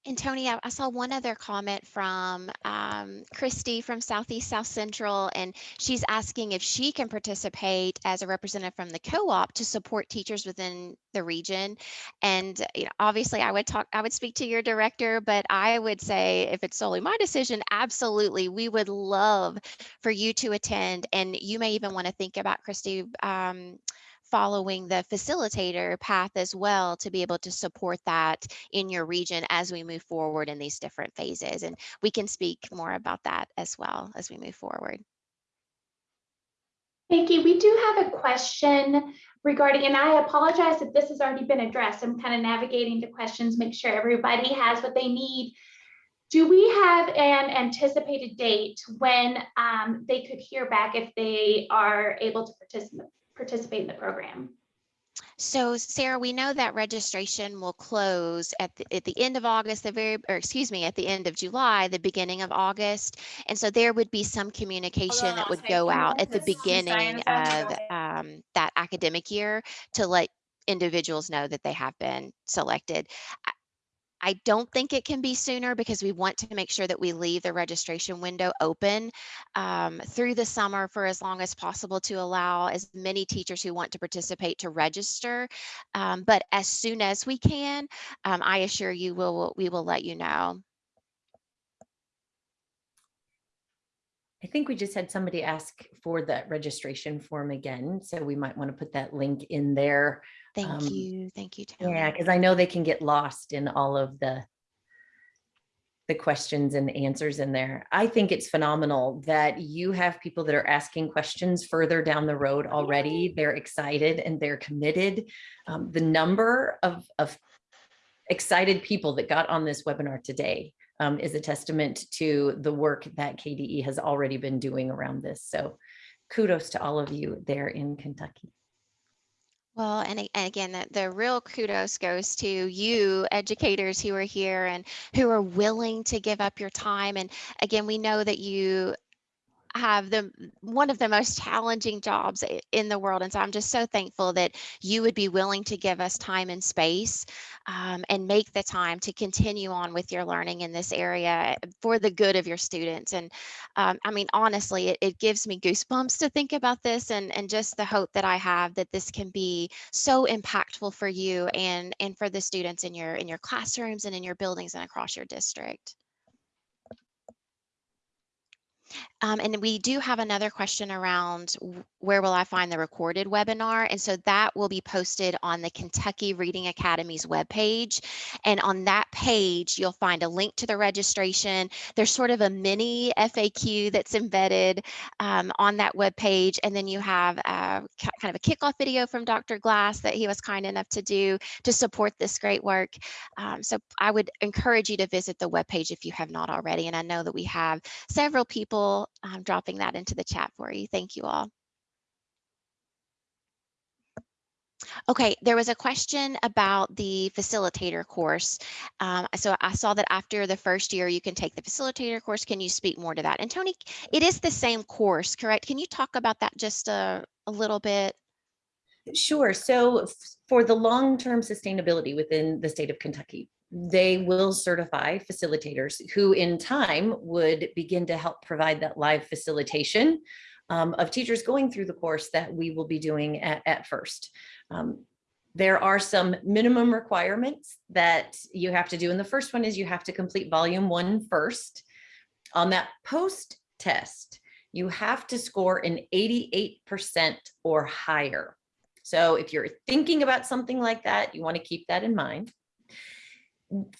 And Tony, I, I saw one other comment from um, Christy from Southeast South Central, and she's asking if she can participate as a representative from the co-op to support teachers within the region. And you know, obviously, I would talk, I would speak to your director, but I would say if it's solely my decision, absolutely, we would love for you to attend. And you may even want to think about Christy. Um, following the facilitator path as well to be able to support that in your region as we move forward in these different phases. And we can speak more about that as well as we move forward. Becky, we do have a question regarding, and I apologize if this has already been addressed. I'm kind of navigating the questions, make sure everybody has what they need. Do we have an anticipated date when um, they could hear back if they are able to participate, participate in the program? So Sarah, we know that registration will close at the, at the end of August, the very, or excuse me, at the end of July, the beginning of August. And so there would be some communication on, that would go out at the beginning of um, that academic year to let individuals know that they have been selected. I- don't think it can be sooner because we want to make sure that we leave the registration window open um, through the summer for as long as possible to allow as many teachers who want to participate to register. Um, but as soon as we can, um, I assure you, we'll, we will let you know. I think we just had somebody ask for that registration form again, so we might want to put that link in there. Thank Um, you. Thank you, Tony. Yeah, because I know they can get lost in all of the the questions and answers in there. I think it's phenomenal that you have people that are asking questions further down the road already. They're excited and they're committed. Um, the number of, of excited people that got on this webinar today um, is a testament to the work that KDE has already been doing around this. So kudos to all of you there in Kentucky. Well, and, again, the, the real kudos goes to you educators who are here and who are willing to give up your time. And again, we know that you have the one of the most challenging jobs in the world. And so I'm just so thankful that you would be willing to give us time and space um, and make the time to continue on with your learning in this area for the good of your students. And um, I mean, honestly, it, it gives me goosebumps to think about this and, and just the hope that I have that this can be so impactful for you and, and for the students in your in your classrooms and in your buildings and across your district. Um, and we do have another question around where will I find the recorded webinar? And so that will be posted on the Kentucky Reading Academy's webpage. And on that page, you'll find a link to the registration. There's sort of a mini FAQ that's embedded um, on that webpage. And then you have uh, ki- kind of a kickoff video from Dr. Glass that he was kind enough to do to support this great work. Um, so I would encourage you to visit the webpage if you have not already. And I know that we have several people um, dropping that into the chat for you. Thank you all. Okay, there was a question about the facilitator course. Um, so I saw that after the first year, you can take the facilitator course. Can you speak more to that? And Tony, it is the same course, correct? Can you talk about that just a, a little bit? Sure. So for the long-term sustainability within the state of Kentucky, they will certify facilitators who in time would begin to help provide that live facilitation um, of teachers going through the course that we will be doing at, at first. Um, there are some minimum requirements that you have to do. And the first one is you have to complete volume one first. On that post test, you have to score an 88% or higher. So if you're thinking about something like that, you want to keep that in mind.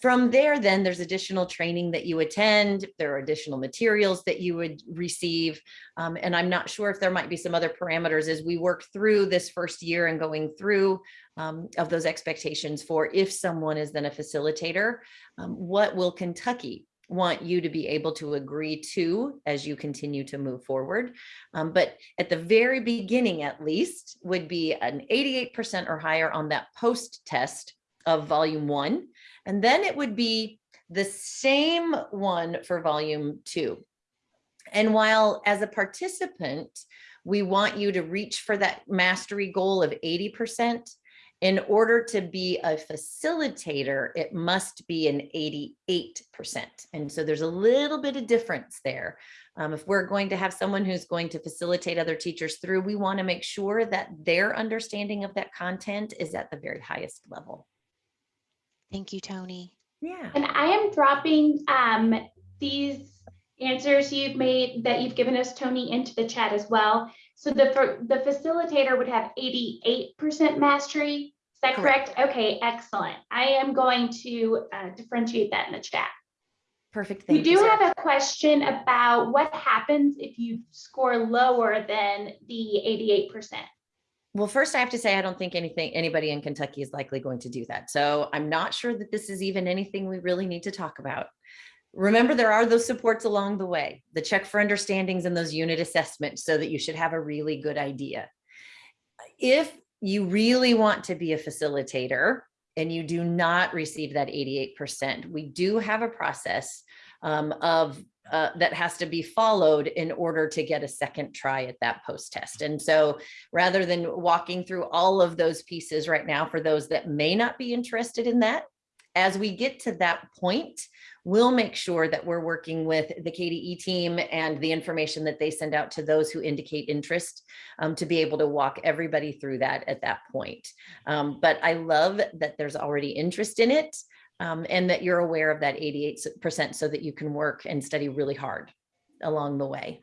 From there, then there's additional training that you attend. There are additional materials that you would receive. Um, and I'm not sure if there might be some other parameters as we work through this first year and going through um, of those expectations for if someone is then a facilitator, um, what will Kentucky want you to be able to agree to as you continue to move forward. Um, but at the very beginning, at least, would be an 88% or higher on that post test of volume one. And then it would be the same one for volume two. And while as a participant, we want you to reach for that mastery goal of 80%, in order to be a facilitator, it must be an 88%. And so there's a little bit of difference there. Um, if we're going to have someone who's going to facilitate other teachers through, we want to make sure that their understanding of that content is at the very highest level. Thank you, Tony. Yeah. And I am dropping um, these answers you've made that you've given us, Tony, into the chat as well. So the the facilitator would have 88% mastery. Is that correct? Okay, excellent. I am going to uh, differentiate that in the chat. Perfect. We Thank you. do Sarah. have a question about what happens if you score lower than the 88%. Well, first I have to say, I don't think anything, anybody in Kentucky is likely going to do that. So I'm not sure that this is even anything we really need to talk about. Remember, there are those supports along the way, the check for understandings and those unit assessments so that you should have a really good idea. If you really want to be a facilitator and you do not receive that 88%, we do have a process um, of uh, that has to be followed in order to get a second try at that post test. And so rather than walking through all of those pieces right now for those that may not be interested in that, as we get to that point, we'll make sure that we're working with the KDE team and the information that they send out to those who indicate interest um, to be able to walk everybody through that at that point. Um, but I love that there's already interest in it um, and that you're aware of that 88% so that you can work and study really hard along the way.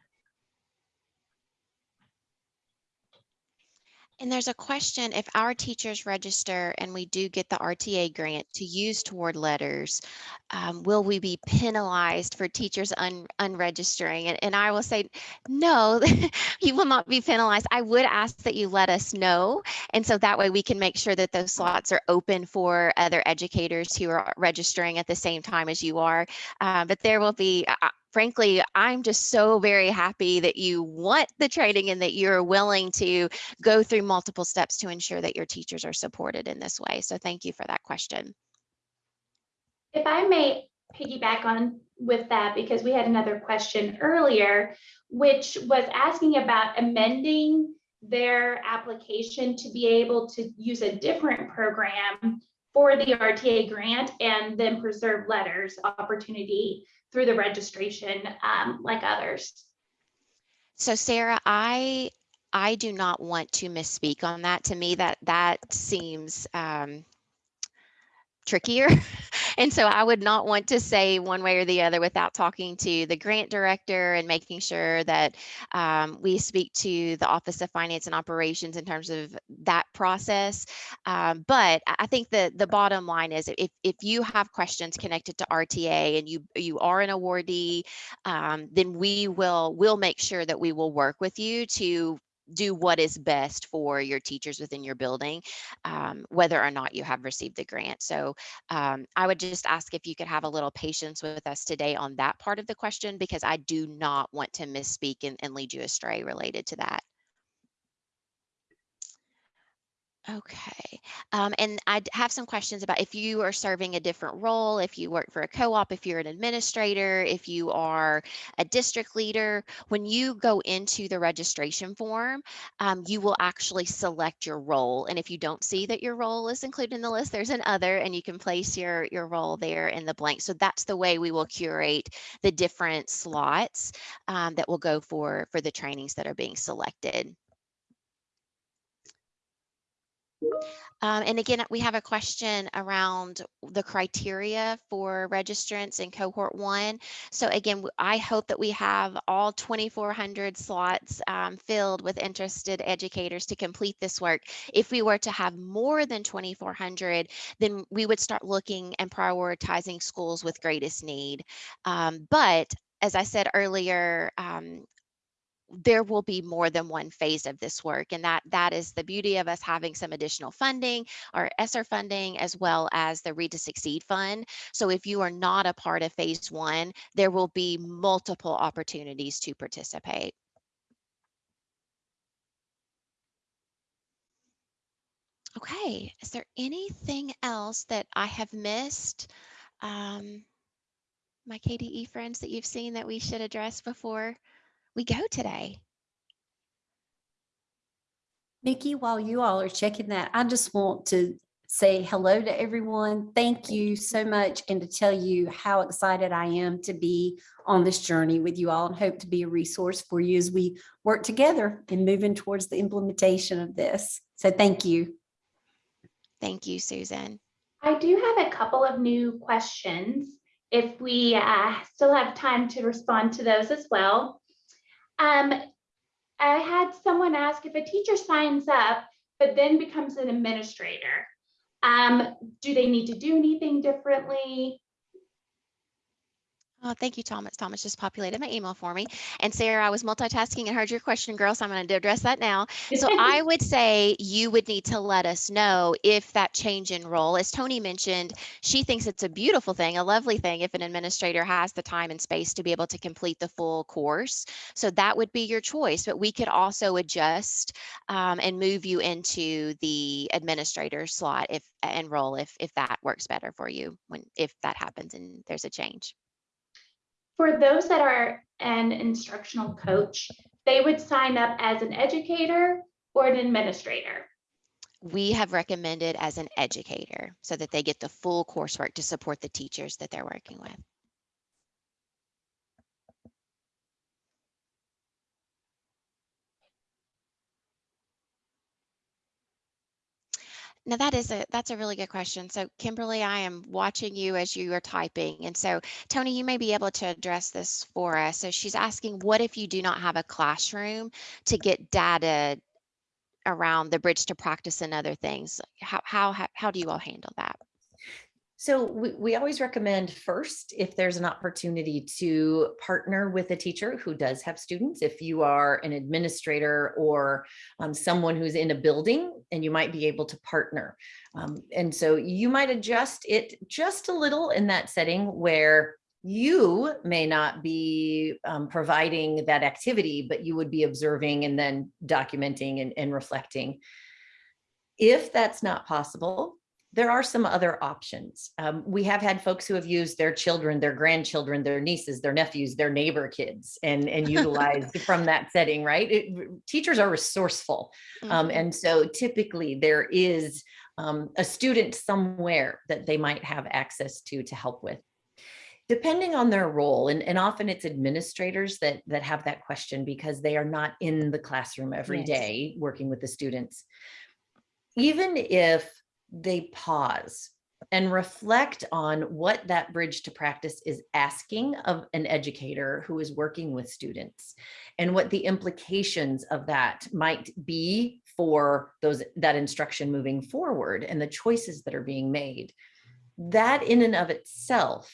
And there's a question, if our teachers register and we do get the RTA grant to use toward LETRS, um, will we be penalized for teachers un, unregistering? And, and I will say, no, you will not be penalized. I would ask that you let us know. And so that way we can make sure that those slots are open for other educators who are registering at the same time as you are. Uh, but there will be, frankly, I'm just so very happy that you want the training and that you're willing to go through multiple steps to ensure that your teachers are supported in this way. So thank you for that question. If I may piggyback on with that, because we had another question earlier, which was asking about amending their application to be able to use a different program for the RTA grant and then preserve LETRS opportunity through the registration um, like others. So Sarah, I I do not want to misspeak on that. To me, that that seems um, trickier. And so I would not want to say one way or the other without talking to the grant director and making sure that um, we speak to the Office of Finance and Operations in terms of that process. Um, but I think the the bottom line is if if you have questions connected to RTA and you you are an awardee, um, then we will will make sure that we will work with you to do what is best for your teachers within your building, um, whether or not you have received the grant. So um, I would just ask if you could have a little patience with us today on that part of the question, because I do not want to misspeak and, and lead you astray related to that. Okay, um, and I have some questions about if you are serving a different role, if you work for a co-op, if you're an administrator, if you are a district leader. When you go into the registration form, um, you will actually select your role. And if you don't see that your role is included in the list, there's an other, and you can place your your role there in the blank. So that's the way we will curate the different slots um, that will go for for the trainings that are being selected. Um, and again, we have a question around the criteria for registrants in cohort one. So again, I hope that we have all 2,400 slots um, filled with interested educators to complete this work. If we were to have more than 2,400, then we would start looking and prioritizing schools with greatest need. Um, but as I said earlier, um, there will be more than one phase of this work and that that is the beauty of us having some additional funding our ESSER funding as well as the Read to Succeed fund. So if you are not a part of phase one, there will be multiple opportunities to participate. Okay, is there anything else that I have missed? Um, my KDE friends that you've seen that we should address before we go today? Micki, while you all are checking that, I just want to say hello to everyone. Thank you so much and to tell you how excited I am to be on this journey with you all and hope to be a resource for you as we work together in moving towards the implementation of this. So thank you. Thank you, Susan. I do have a couple of new questions. If we uh, still have time to respond to those as well. Um, I had someone ask if a teacher signs up, but then becomes an administrator, um, do they need to do anything differently? Oh, thank you, Thomas. Thomas just populated my email for me. And Sarah, I was multitasking and heard your question, girl, so I'm going to address that now. So I would say you would need to let us know if that change in role, as Tony mentioned, she thinks it's a beautiful thing, a lovely thing if an administrator has the time and space to be able to complete the full course. So that would be your choice, but we could also adjust um, and move you into the administrator slot if and role if if that works better for you when if that happens and there's a change. For those that are an instructional coach, they would sign up as an educator or an administrator. we have recommended as an educator so that they get the full coursework to support the teachers that they're working with. Now that is a that's a really good question. So Kimberly, I am watching you as you are typing. And so Tony, you may be able to address this for us. So she's asking, what if you do not have a classroom to get data around the bridge to practice and other things? How how how, how do you all handle that? So we, we always recommend first, if there's an opportunity to partner with a teacher who does have students, if you are an administrator or um, someone who's in a building and you might be able to partner. Um, and so you might adjust it just a little in that setting where you may not be um, providing that activity, but you would be observing and then documenting and, and reflecting. If that's not possible, there are some other options. Um, we have had folks who have used their children, their grandchildren, their nieces, their nephews, their neighbor kids and, and utilized from that setting, right? It, teachers are resourceful. Um, Mhm. and so typically there is um, a student somewhere that they might have access to to help with. Depending on their role, and, and often it's administrators that, that have that question because they are not in the classroom every Yes. day working with the students. Even if they pause and reflect on what that bridge to practice is asking of an educator who is working with students and what the implications of that might be for those that instruction moving forward and the choices that are being made. That in and of itself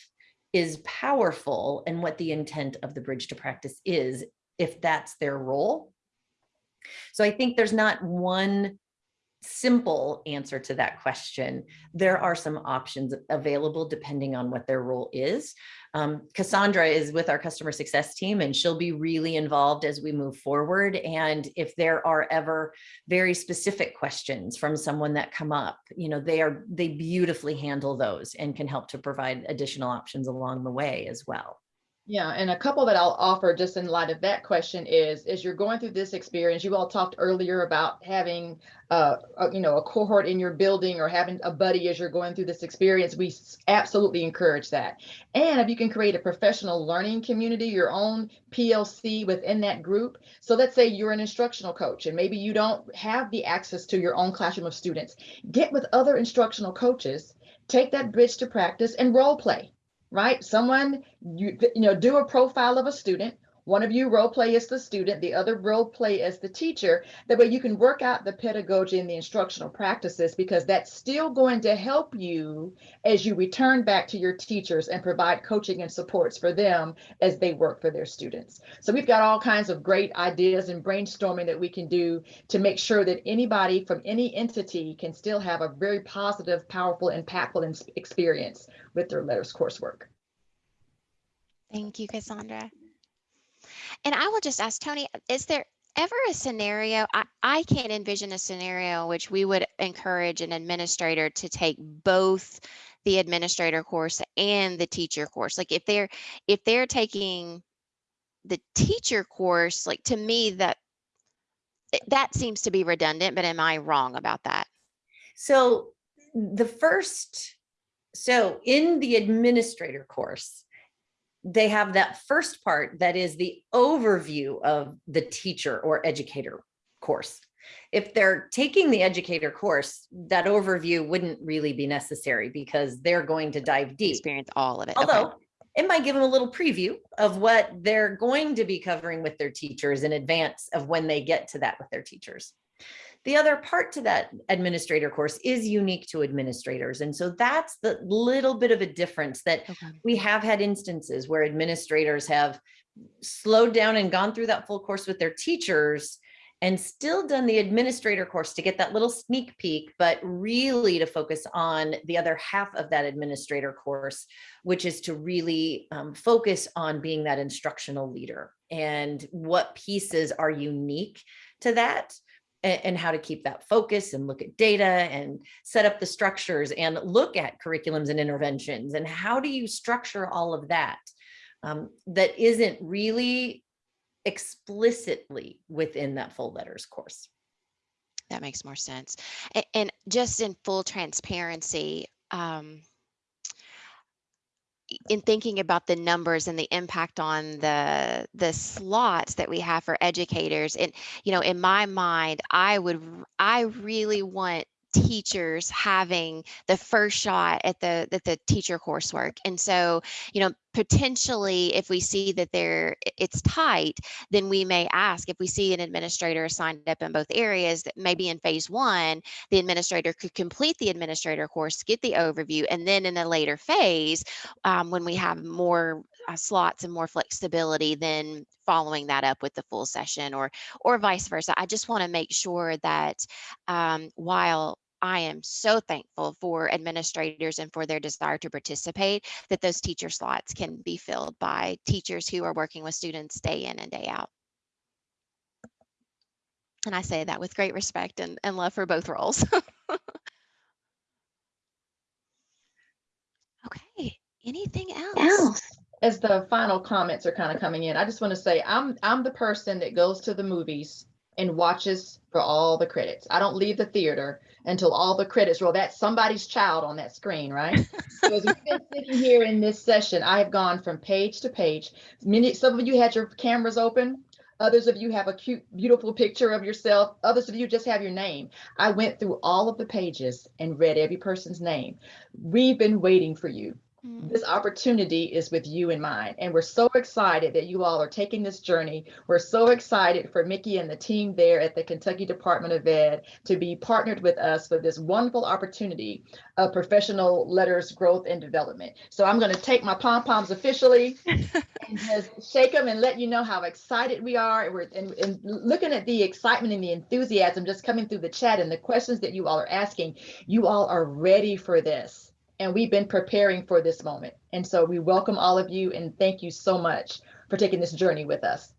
is powerful and what the intent of the bridge to practice is if that's their role. So I think there's not one simple answer to that question. There are some options available depending on what their role is. Um, Cassandra is with our customer success team and she'll be really involved as we move forward. And if there are ever very specific questions from someone that come up, you know, they are they beautifully handle those and can help to provide additional options along the way as well. Yeah, and a couple that I'll offer just in light of that question is, as you're going through this experience, you all talked earlier about having, uh, a, you know, a cohort in your building or having a buddy as you're going through this experience. We absolutely encourage that. And if you can create a professional learning community, your own PLC within that group. So let's say you're an instructional coach and maybe you don't have the access to your own classroom of students. Get with other instructional coaches, take that bridge to practice and role play right? Someone, you, you know, do a profile of a student. One of you role play as the student, the other role play as the teacher. That way you can work out the pedagogy and the instructional practices because that's still going to help you as you return back to your teachers and provide coaching and supports for them as they work for their students. So we've got all kinds of great ideas and brainstorming that we can do to make sure that anybody from any entity can still have a very positive, powerful, impactful experience with their LETRS coursework. Thank you, Cassandra. And I will just ask Tony, is there ever a scenario, I, I can't envision a scenario in which we would encourage an administrator to take both the administrator course and the teacher course. Like if they're if they're taking the teacher course, like to me that eh, that seems to be redundant, but am I wrong about that? So the first, so in the administrator course, they have that first part that is the overview of the teacher or educator course. If they're taking the educator course, that overview wouldn't really be necessary because they're going to dive deep. Experience all of it. Although okay. it might give them a little preview of what they're going to be covering with their teachers in advance of when they get to that with their teachers. The other part to that administrator course is unique to administrators. And so that's the little bit of a difference that Okay. we have had instances where administrators have slowed down and gone through that full course with their teachers and still done the administrator course to get that little sneak peek, but really to focus on the other half of that administrator course, which is to really um, focus on being that instructional leader and what pieces are unique to that and, how to keep that focus and look at data and set up the structures and look at curriculums and interventions and how do you structure all of that um, that isn't really explicitly within that full LETRS course. That makes more sense. And, and just in full transparency, um, in thinking about the numbers and the impact on the the slots that we have for educators and you know in my mind i would i really want teachers having the first shot at the at the teacher coursework. And so you know potentially if we see that there it's tight then we may ask if we see an administrator signed up in both areas that maybe in phase one the administrator could complete the administrator course get the overview and then in a later phase um, when we have more uh, slots and more flexibility then following that up with the full session or or vice versa. I just want to make sure that um, while I am so thankful for administrators and for their desire to participate that those teacher slots can be filled by teachers who are working with students day in and day out. And I say that with great respect and, and love for both roles. okay, anything else? As the final comments are kind of coming in, I just want to say I'm I'm the person that goes to the movies and watches for all the credits. I don't leave the theater until all the credits roll. That's somebody's child on that screen, right? so as we've been sitting here in this session, I have gone from page to page. Many, some of you had your cameras open. Others of you have a cute, beautiful picture of yourself. Others of you just have your name. I went through all of the pages and read every person's name. We've been waiting for you. Mm. This opportunity is with you in mind, and we're so excited that you all are taking this journey. We're so excited for Micki and the team there at the Kentucky Department of Ed to be partnered with us for this wonderful opportunity of professional LETRS growth and development. So I'm going to take my pom poms officially and just shake them and let you know how excited we are. And we're and, and looking at the excitement and the enthusiasm just coming through the chat and the questions that you all are asking. You all are ready for this and we've been preparing for this moment. And so we welcome all of you and thank you so much for taking this journey with us.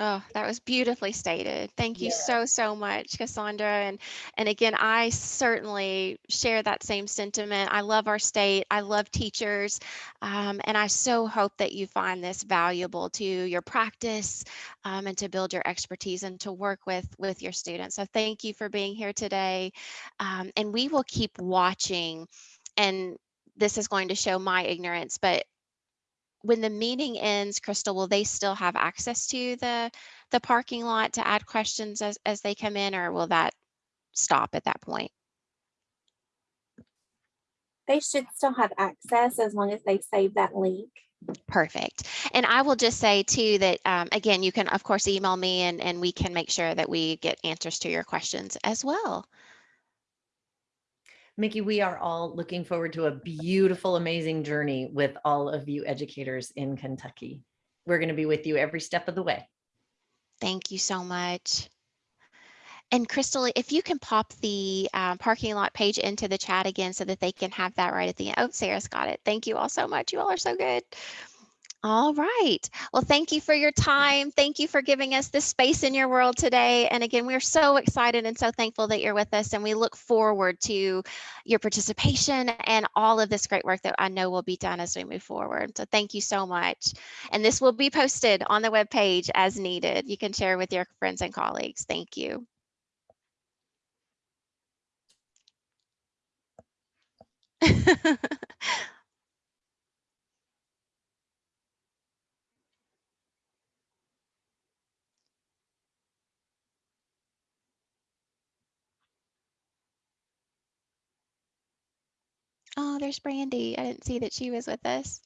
Oh, that was beautifully stated. Thank you Yeah. so, so much, Cassandra. And and again, I certainly share that same sentiment. I love our state. I love teachers. Um, and I so hope that you find this valuable to your practice um, and to build your expertise and to work with with your students. So thank you for being here today. Um, and we will keep watching. And this is going to show my ignorance, but when the meeting ends, Crystal, will they still have access to the, the parking lot to add questions as, as they come in, or will that stop at that point? They should still have access as long as they save that link. Perfect. And I will just say too that, um, again, you can of course email me and, and we can make sure that we get answers to your questions as well. Micki, we are all looking forward to a beautiful, amazing journey with all of you educators in Kentucky. We're going to be with you every step of the way. Thank you so much. And Crystal, if you can pop the um, parking lot page into the chat again so that they can have that right at the end. Oh, Sarah's got it. Thank you all so much. You all are so good. All right. Well, thank you for your time. Thank you for giving us this space in your world today. And again, we're so excited and so thankful that you're with us. And we look forward to your participation and all of this great work that I know will be done as we move forward. So thank you so much. And this will be posted on the webpage as needed. You can share with your friends and colleagues. Thank you. Oh, there's Brandy. I didn't see that she was with us.